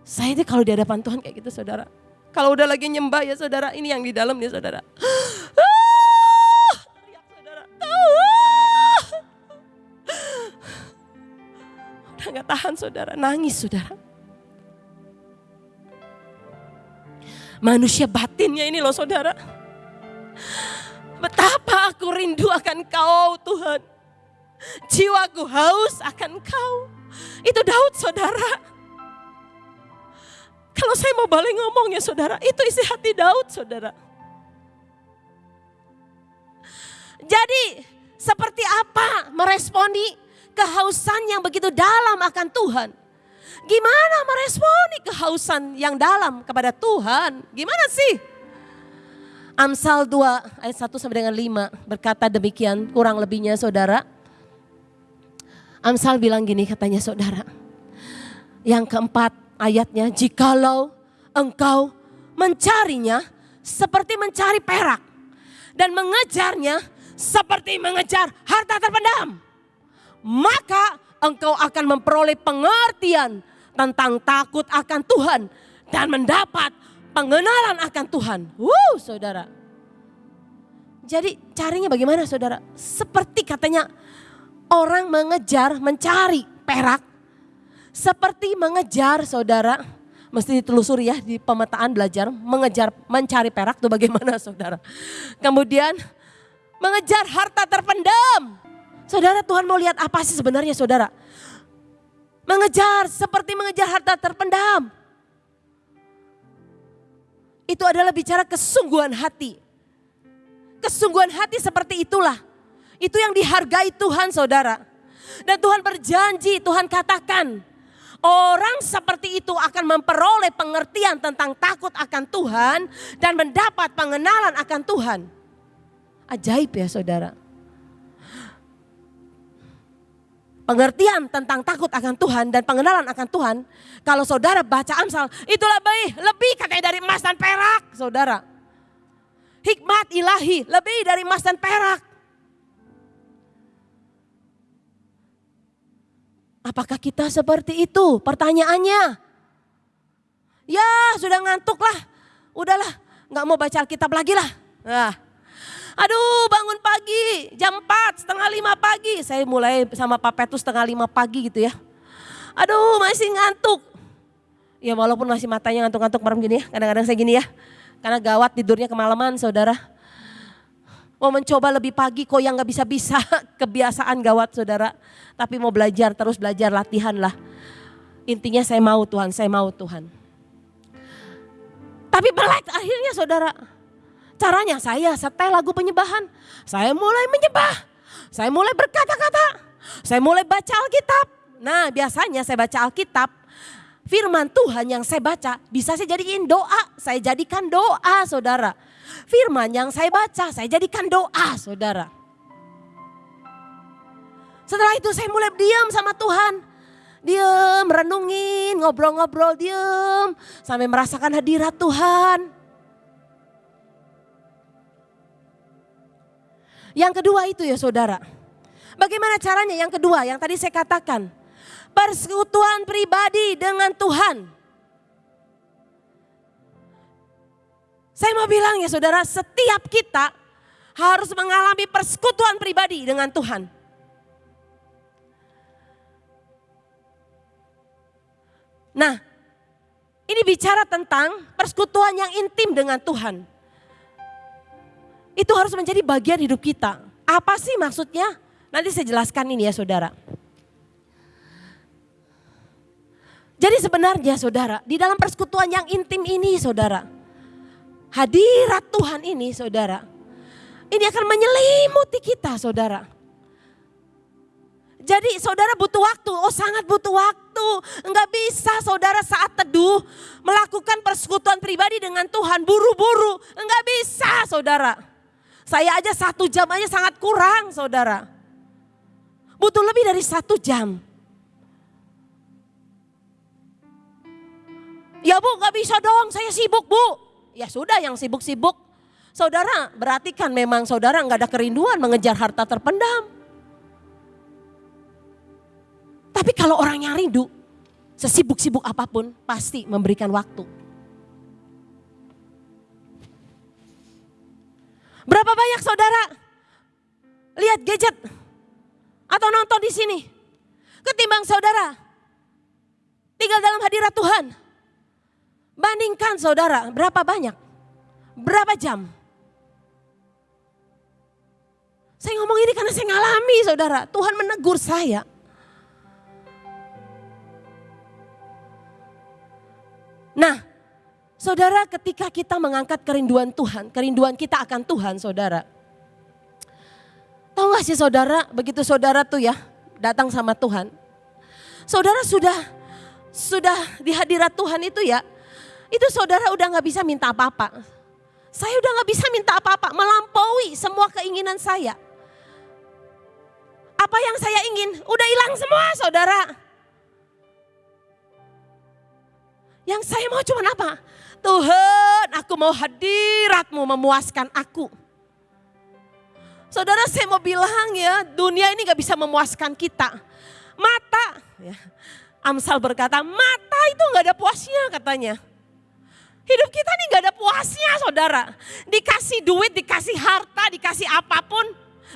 Saya ini kalau di hadapan Tuhan kayak gitu saudara. Kalau udah lagi nyembah ya saudara, ini yang di dalam nih saudara. Udah gak tahan saudara, nangis saudara. Manusia batinnya ini loh saudara. Betapa aku rindu akan kau Tuhan. Jiwaku haus akan kau. Itu Daud saudara. Kalau saya mau balik ngomong ya saudara, itu isi hati Daud saudara. Jadi seperti apa meresponi kehausan yang begitu dalam akan Tuhan. Gimana meresponi kehausan yang dalam kepada Tuhan? Gimana sih? Amsal 2 ayat 1 sampai dengan 5 berkata demikian kurang lebihnya saudara. Amsal bilang gini katanya saudara. Yang keempat ayatnya jikalau engkau mencarinya seperti mencari perak dan mengejarnya seperti mengejar harta terpendam maka engkau akan memperoleh pengertian tentang takut akan Tuhan dan mendapat pengenalan akan Tuhan. Wuh, saudara. Jadi carinya bagaimana saudara? Seperti katanya orang mengejar, mencari perak. Seperti mengejar saudara, mesti ditelusuri ya di pemetaan belajar mengejar mencari perak tuh bagaimana saudara. Kemudian mengejar harta terpendam. Saudara Tuhan mau lihat apa sih sebenarnya saudara? Mengejar seperti mengejar harta terpendam. Itu adalah bicara kesungguhan hati. Kesungguhan hati seperti itulah. Itu yang dihargai Tuhan saudara. Dan Tuhan berjanji, Tuhan katakan, orang seperti itu akan memperoleh pengertian tentang takut akan Tuhan dan mendapat pengenalan akan Tuhan. Ajaib ya saudara. Pengertian tentang takut akan Tuhan dan pengenalan akan Tuhan. Kalau saudara baca Amsal, itulah baik, lebih katanya dari emas dan perak, saudara. Hikmat ilahi lebih dari emas dan perak. Apakah kita seperti itu? Pertanyaannya. Ya sudah ngantuk lah. Udahlah nggak mau baca Alkitab lagi lah. Nah. Aduh bangun pagi jam 4 setengah 5 pagi. Saya mulai sama Pak Petrus setengah 5 pagi gitu ya. Aduh masih ngantuk. Ya walaupun masih matanya ngantuk-ngantuk malam gini ya. Kadang-kadang saya gini ya. Karena gawat tidurnya kemalaman saudara. Mau mencoba lebih pagi kok yang gak bisa-bisa kebiasaan gawat saudara. Tapi mau belajar terus belajar latihan lah. Intinya saya mau Tuhan, saya mau Tuhan. Tapi belak akhirnya saudara. Caranya saya setel lagu penyembahan. Saya mulai menyembah. Saya mulai berkata-kata. Saya mulai baca Alkitab. Nah biasanya saya baca Alkitab. Firman Tuhan yang saya baca bisa saya jadikan doa. Saya jadikan doa saudara firman yang saya baca, saya jadikan doa saudara. Setelah itu saya mulai diam sama Tuhan. Diam, renungin, ngobrol-ngobrol, diam. Sampai merasakan hadirat Tuhan. Yang kedua itu ya saudara. Bagaimana caranya yang kedua yang tadi saya katakan. Persekutuan pribadi dengan Tuhan. Saya mau bilang ya saudara, setiap kita harus mengalami persekutuan pribadi dengan Tuhan. Nah, ini bicara tentang persekutuan yang intim dengan Tuhan. Itu harus menjadi bagian hidup kita. Apa sih maksudnya? Nanti saya jelaskan ini ya saudara. Jadi sebenarnya saudara, di dalam persekutuan yang intim ini saudara, hadirat Tuhan ini saudara, ini akan menyelimuti kita saudara. Jadi saudara butuh waktu, oh sangat butuh waktu. Enggak bisa saudara saat teduh melakukan persekutuan pribadi dengan Tuhan buru-buru. Enggak bisa saudara. Saya aja satu jam aja sangat kurang saudara. Butuh lebih dari satu jam. Ya bu gak bisa dong saya sibuk bu ya sudah yang sibuk-sibuk. Saudara, berarti kan memang saudara nggak ada kerinduan mengejar harta terpendam. Tapi kalau orang yang rindu, sesibuk-sibuk apa pun pasti memberikan waktu. Berapa banyak saudara lihat gadget atau nonton di sini ketimbang saudara tinggal dalam hadirat Tuhan Bandingkan saudara, berapa banyak? Berapa jam? Saya ngomong ini karena saya ngalami saudara. Tuhan menegur saya. Nah, saudara ketika kita mengangkat kerinduan Tuhan, kerinduan kita akan Tuhan saudara. Tahu gak sih saudara, begitu saudara tuh ya datang sama Tuhan. Saudara sudah sudah di hadirat Tuhan itu ya, itu saudara udah gak bisa minta apa-apa. Saya udah gak bisa minta apa-apa, melampaui semua keinginan saya. Apa yang saya ingin udah hilang semua saudara. Yang saya mau cuma apa? Tuhan aku mau hadiratmu memuaskan aku. Saudara saya mau bilang ya dunia ini gak bisa memuaskan kita. Mata, ya, Amsal berkata mata itu gak ada puasnya katanya. Hidup kita nih gak ada puasnya saudara. Dikasih duit, dikasih harta, dikasih apa pun.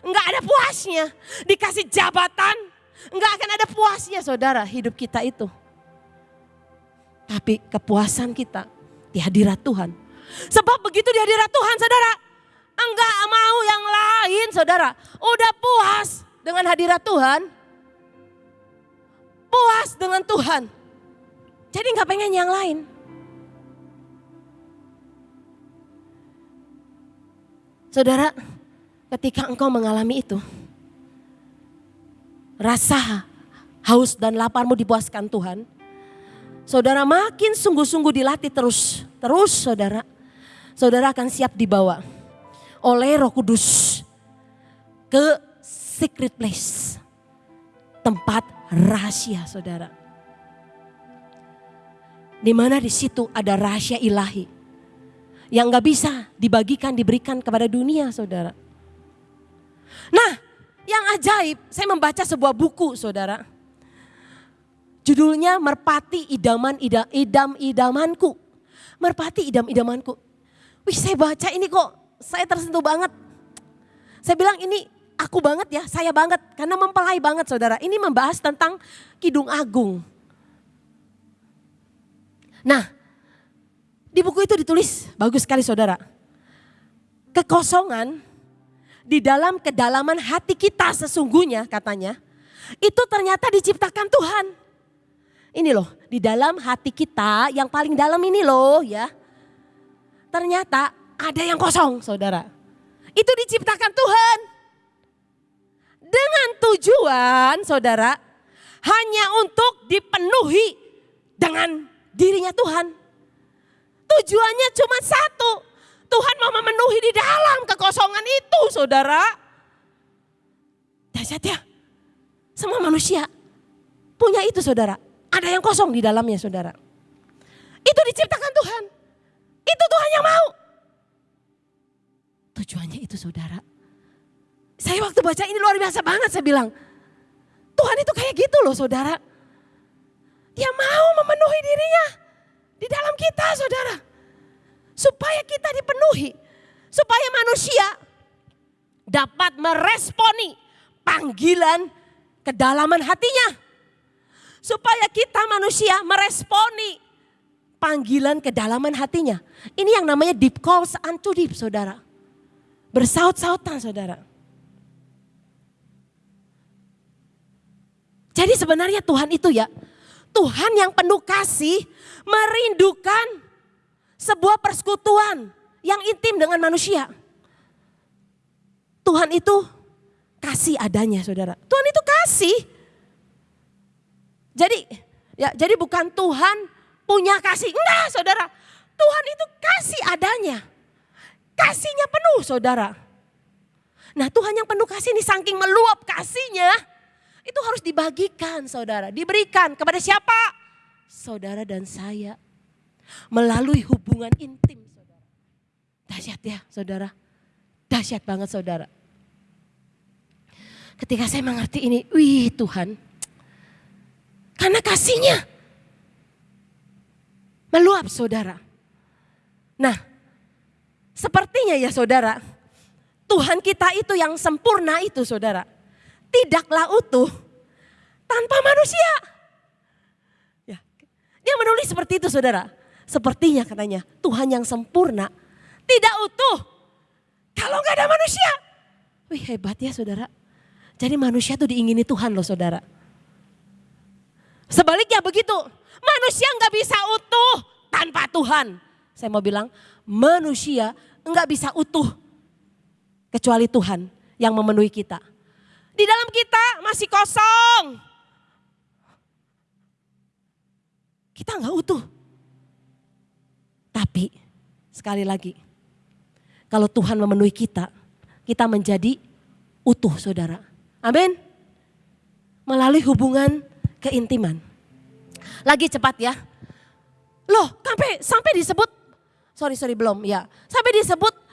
Gak ada puasnya. Dikasih jabatan. Gak akan ada puasnya saudara hidup kita itu. Tapi kepuasan kita di hadirat Tuhan. Sebab begitu di hadirat Tuhan saudara. Enggak mau yang lain saudara. Udah puas dengan hadirat Tuhan. Puas dengan Tuhan. Jadi nggak pengen yang lain. Saudara, ketika engkau mengalami itu, rasa haus dan laparmu dipuaskan Tuhan, saudara makin sungguh-sungguh dilatih terus, terus saudara, saudara akan siap dibawa oleh Roh Kudus ke secret place, tempat rahasia saudara. Di mana di situ ada rahasia ilahi yang nggak bisa dibagikan, diberikan kepada dunia saudara. Nah yang ajaib saya membaca sebuah buku saudara. Judulnya Merpati Idaman Idam, Idam Idamanku. Merpati Idam Idamanku. Wih saya baca ini kok saya tersentuh banget. Saya bilang ini aku banget ya, saya banget. Karena mempelai banget saudara. Ini membahas tentang Kidung Agung. Nah di buku itu ditulis, bagus sekali saudara. Kekosongan di dalam kedalaman hati kita sesungguhnya katanya. Itu ternyata diciptakan Tuhan. Ini loh, di dalam hati kita yang paling dalam ini loh ya. Ternyata ada yang kosong saudara. Itu diciptakan Tuhan. Dengan tujuan saudara hanya untuk dipenuhi dengan dirinya Tuhan. Tujuannya cuma satu. Tuhan mau memenuhi di dalam kekosongan itu saudara. Dahsyat ya. Semua manusia punya itu saudara. Ada yang kosong di dalamnya saudara. Itu diciptakan Tuhan. Itu Tuhan yang mau. Tujuannya itu saudara. Saya waktu baca ini luar biasa banget saya bilang. Tuhan itu kayak gitu loh saudara. Dia mau memenuhi dirinya di dalam kita saudara. Supaya kita dipenuhi. Supaya manusia dapat meresponi panggilan kedalaman hatinya. Supaya kita manusia meresponi panggilan kedalaman hatinya. Ini yang namanya deep calls unto deep saudara. Bersaut-sautan saudara. Jadi sebenarnya Tuhan itu ya Tuhan yang penuh kasih merindukan sebuah persekutuan yang intim dengan manusia. Tuhan itu kasih adanya saudara. Tuhan itu kasih. Jadi ya jadi bukan Tuhan punya kasih. Enggak saudara. Tuhan itu kasih adanya. Kasihnya penuh saudara. Nah Tuhan yang penuh kasih ini saking meluap kasihnya itu harus dibagikan saudara. Diberikan kepada siapa? Saudara dan saya. Melalui hubungan intim saudara. Dahsyat ya saudara. Dahsyat banget saudara. Ketika saya mengerti ini, wih Tuhan. Karena kasihnya meluap saudara. Nah, sepertinya ya saudara, Tuhan kita itu yang sempurna itu saudara tidaklah utuh tanpa manusia. Dia menulis seperti itu saudara. Sepertinya katanya Tuhan yang sempurna tidak utuh kalau nggak ada manusia. Wih hebat ya saudara. Jadi manusia tuh diingini Tuhan loh saudara. Sebaliknya begitu, manusia nggak bisa utuh tanpa Tuhan. Saya mau bilang manusia nggak bisa utuh kecuali Tuhan yang memenuhi kita. Di dalam kita masih kosong. Kita nggak utuh. Tapi sekali lagi, kalau Tuhan memenuhi kita, kita menjadi utuh saudara. Amin. Melalui hubungan keintiman. Lagi cepat ya. Loh, sampai sampai disebut sorry sorry belum ya. Sampai disebut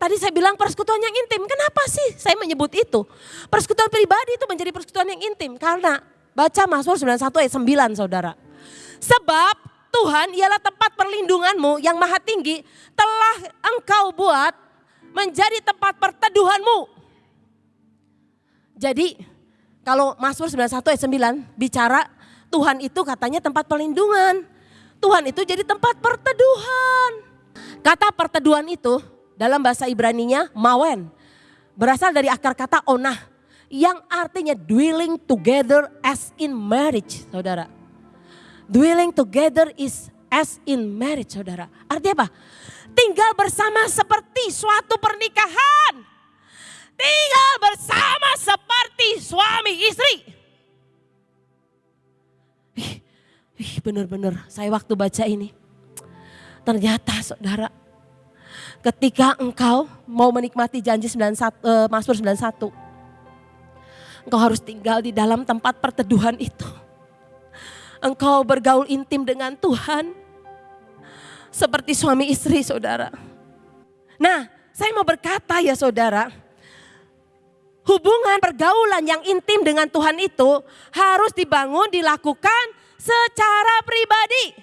Tadi saya bilang persekutuan yang intim. Kenapa sih saya menyebut itu? Persekutuan pribadi itu menjadi persekutuan yang intim. Karena baca Mazmur 91 ayat 9 saudara. Sebab Tuhan ialah tempat perlindunganmu yang maha tinggi telah engkau buat menjadi tempat perteduhanmu. Jadi kalau Mazmur 91 ayat 9 bicara Tuhan itu katanya tempat perlindungan. Tuhan itu jadi tempat perteduhan. Kata perteduhan itu dalam bahasa Ibraninya mawen. Berasal dari akar kata onah yang artinya dwelling together as in marriage, saudara. Dwelling together is as in marriage, saudara. Artinya apa? Tinggal bersama seperti suatu pernikahan. Tinggal bersama seperti suami istri. Ih, bener-bener saya waktu baca ini. Ternyata saudara, ketika engkau mau menikmati janji 91, uh, Mazmur 91. Engkau harus tinggal di dalam tempat perteduhan itu. Engkau bergaul intim dengan Tuhan. Seperti suami istri saudara. Nah saya mau berkata ya saudara hubungan pergaulan yang intim dengan Tuhan itu harus dibangun, dilakukan secara pribadi.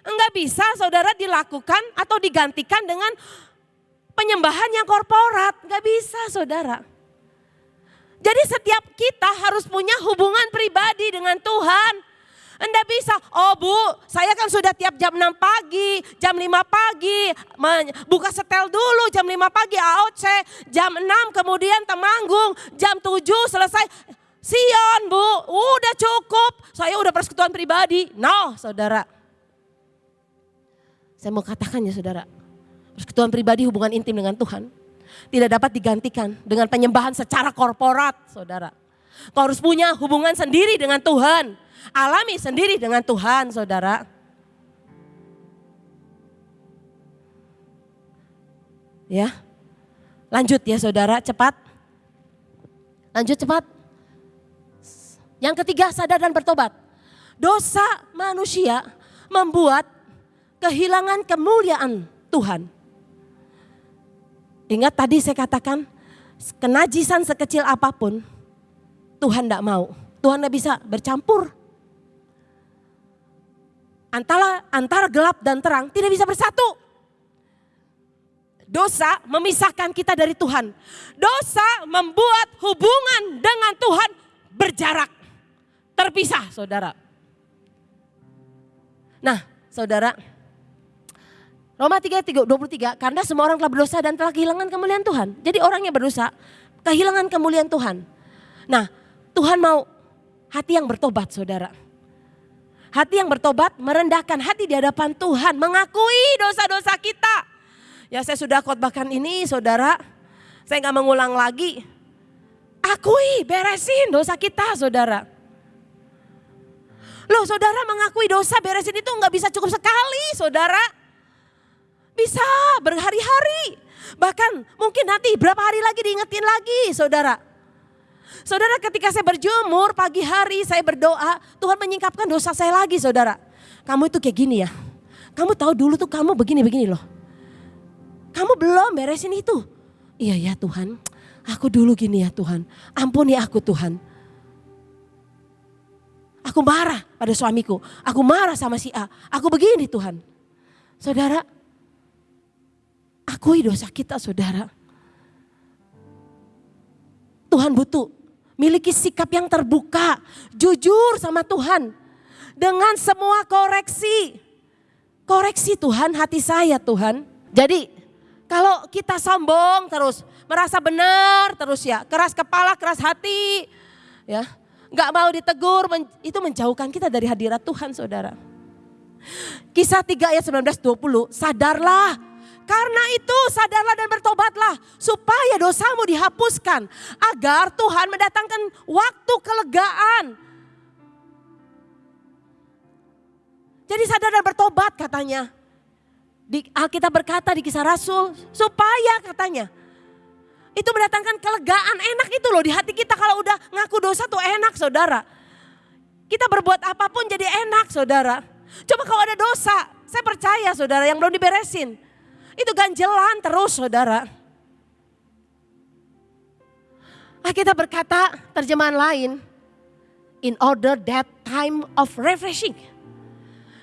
Enggak bisa saudara dilakukan atau digantikan dengan penyembahan yang korporat. Enggak bisa saudara. Jadi setiap kita harus punya hubungan pribadi dengan Tuhan. Anda bisa, oh bu saya kan sudah tiap jam 6 pagi, jam 5 pagi, buka setel dulu jam 5 pagi AOC, jam 6 kemudian temanggung, jam 7 selesai. Sion bu, udah cukup, saya udah persekutuan pribadi. No saudara. Saya mau katakan ya saudara, persekutuan pribadi hubungan intim dengan Tuhan tidak dapat digantikan dengan penyembahan secara korporat saudara. Kau harus punya hubungan sendiri dengan Tuhan. Alami sendiri dengan Tuhan, saudara. Ya, lanjut ya saudara, cepat. Lanjut cepat. Yang ketiga, sadar dan bertobat. Dosa manusia membuat kehilangan kemuliaan Tuhan. Ingat tadi saya katakan, kenajisan sekecil apa pun, Tuhan tidak mau. Tuhan tidak bisa bercampur antara antara gelap dan terang tidak bisa bersatu. Dosa memisahkan kita dari Tuhan. Dosa membuat hubungan dengan Tuhan berjarak. Terpisah saudara. Nah saudara. Roma 3, 23, karena semua orang telah berdosa dan telah kehilangan kemuliaan Tuhan. Jadi orang yang berdosa kehilangan kemuliaan Tuhan. Nah Tuhan mau hati yang bertobat saudara. Hati yang bertobat merendahkan hati di hadapan Tuhan, mengakui dosa-dosa kita. Ya saya sudah khotbahkan ini saudara, saya nggak mengulang lagi. Akui, beresin dosa kita saudara. Loh saudara mengakui dosa beresin itu nggak bisa cukup sekali saudara. Bisa berhari-hari. Bahkan mungkin nanti berapa hari lagi diingetin lagi saudara. Saudara ketika saya berjemur pagi hari saya berdoa Tuhan menyingkapkan dosa saya lagi saudara. Kamu itu kayak gini ya. Kamu tahu dulu tuh kamu begini-begini loh. Kamu belum beresin itu. Iya ya Tuhan. Aku dulu gini ya Tuhan. Ampuni aku Tuhan. Aku marah pada suamiku. Aku marah sama si A. Aku begini Tuhan. Saudara. Akui dosa kita saudara. Tuhan butuh miliki sikap yang terbuka, jujur sama Tuhan. Dengan semua koreksi. Koreksi Tuhan hati saya Tuhan. Jadi kalau kita sombong terus, merasa benar terus ya, keras kepala, keras hati, ya, nggak mau ditegur, itu menjauhkan kita dari hadirat Tuhan, saudara. Kisah 3 ayat 19 20, sadarlah karena itu sadarlah dan bertobatlah supaya dosamu dihapuskan agar Tuhan mendatangkan waktu kelegaan. Jadi sadar dan bertobat katanya. Di Alkitab berkata di kisah Rasul supaya katanya itu mendatangkan kelegaan enak itu loh di hati kita kalau udah ngaku dosa tuh enak saudara. Kita berbuat apa pun jadi enak saudara. Coba kalau ada dosa, saya percaya saudara yang belum diberesin itu ganjelan terus saudara. Ah, kita berkata terjemahan lain. In order that time of refreshing.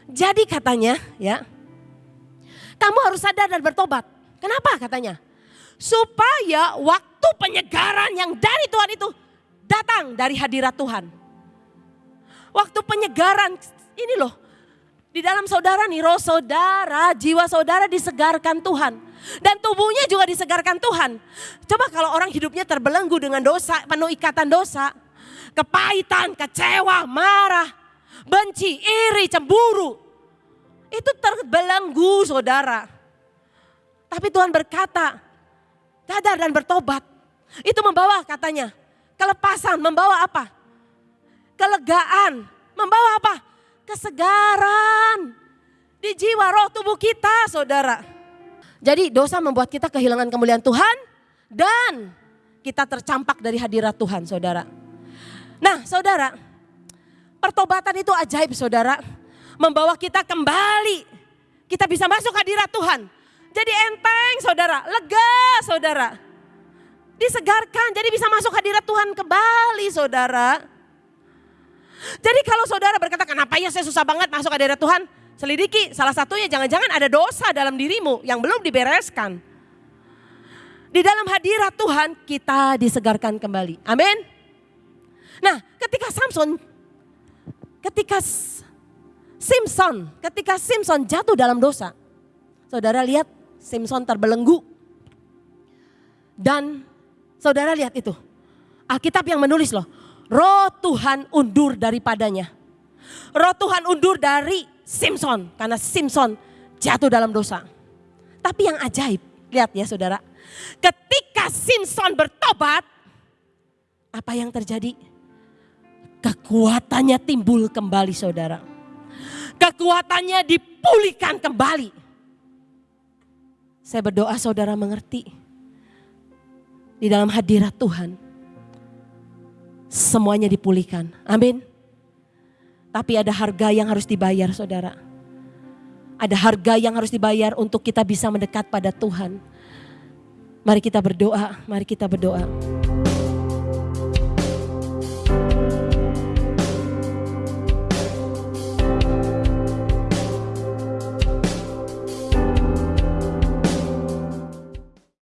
Jadi katanya ya. Kamu harus sadar dan bertobat. Kenapa katanya? Supaya waktu penyegaran yang dari Tuhan itu datang dari hadirat Tuhan. Waktu penyegaran ini loh Di dalam saudara nih, roh saudara, jiwa saudara disegarkan Tuhan. Dan tubuhnya juga disegarkan Tuhan. Coba kalau orang hidupnya terbelenggu dengan dosa, penuh ikatan dosa. Kepahitan, kecewa, marah, benci, iri, cemburu. Itu terbelenggu saudara. Tapi Tuhan berkata, sadar dan bertobat. Itu membawa katanya, kelepasan, membawa apa? Kelegaan, membawa apa? Kesegaran di jiwa roh tubuh kita saudara. Jadi dosa membuat kita kehilangan kemuliaan Tuhan dan kita tercampak dari hadirat Tuhan saudara. Nah saudara, pertobatan itu ajaib saudara. Membawa kita kembali, kita bisa masuk hadirat Tuhan. Jadi enteng saudara, lega saudara. Disegarkan, jadi bisa masuk hadirat Tuhan kembali saudara. Jadi kalau saudara berkata, kenapa ya saya susah banget masuk ke daerah Tuhan? Selidiki, salah satunya jangan-jangan ada dosa dalam dirimu yang belum dibereskan. Di dalam hadirat Tuhan kita disegarkan kembali. Amin. Nah ketika Samson, ketika Simpson, ketika Simpson jatuh dalam dosa. Saudara lihat Simpson terbelenggu. Dan saudara lihat itu. Alkitab yang menulis loh roh Tuhan undur daripadanya. Roh Tuhan undur dari Simpson karena Simpson jatuh dalam dosa. Tapi yang ajaib, lihat ya saudara. Ketika Simpson bertobat, apa yang terjadi? Kekuatannya timbul kembali saudara. Kekuatannya dipulihkan kembali. Saya berdoa saudara mengerti. Di dalam hadirat Tuhan semuanya dipulihkan. Amin. Tapi ada harga yang harus dibayar saudara. Ada harga yang harus dibayar untuk kita bisa mendekat pada Tuhan. Mari kita berdoa, mari kita berdoa.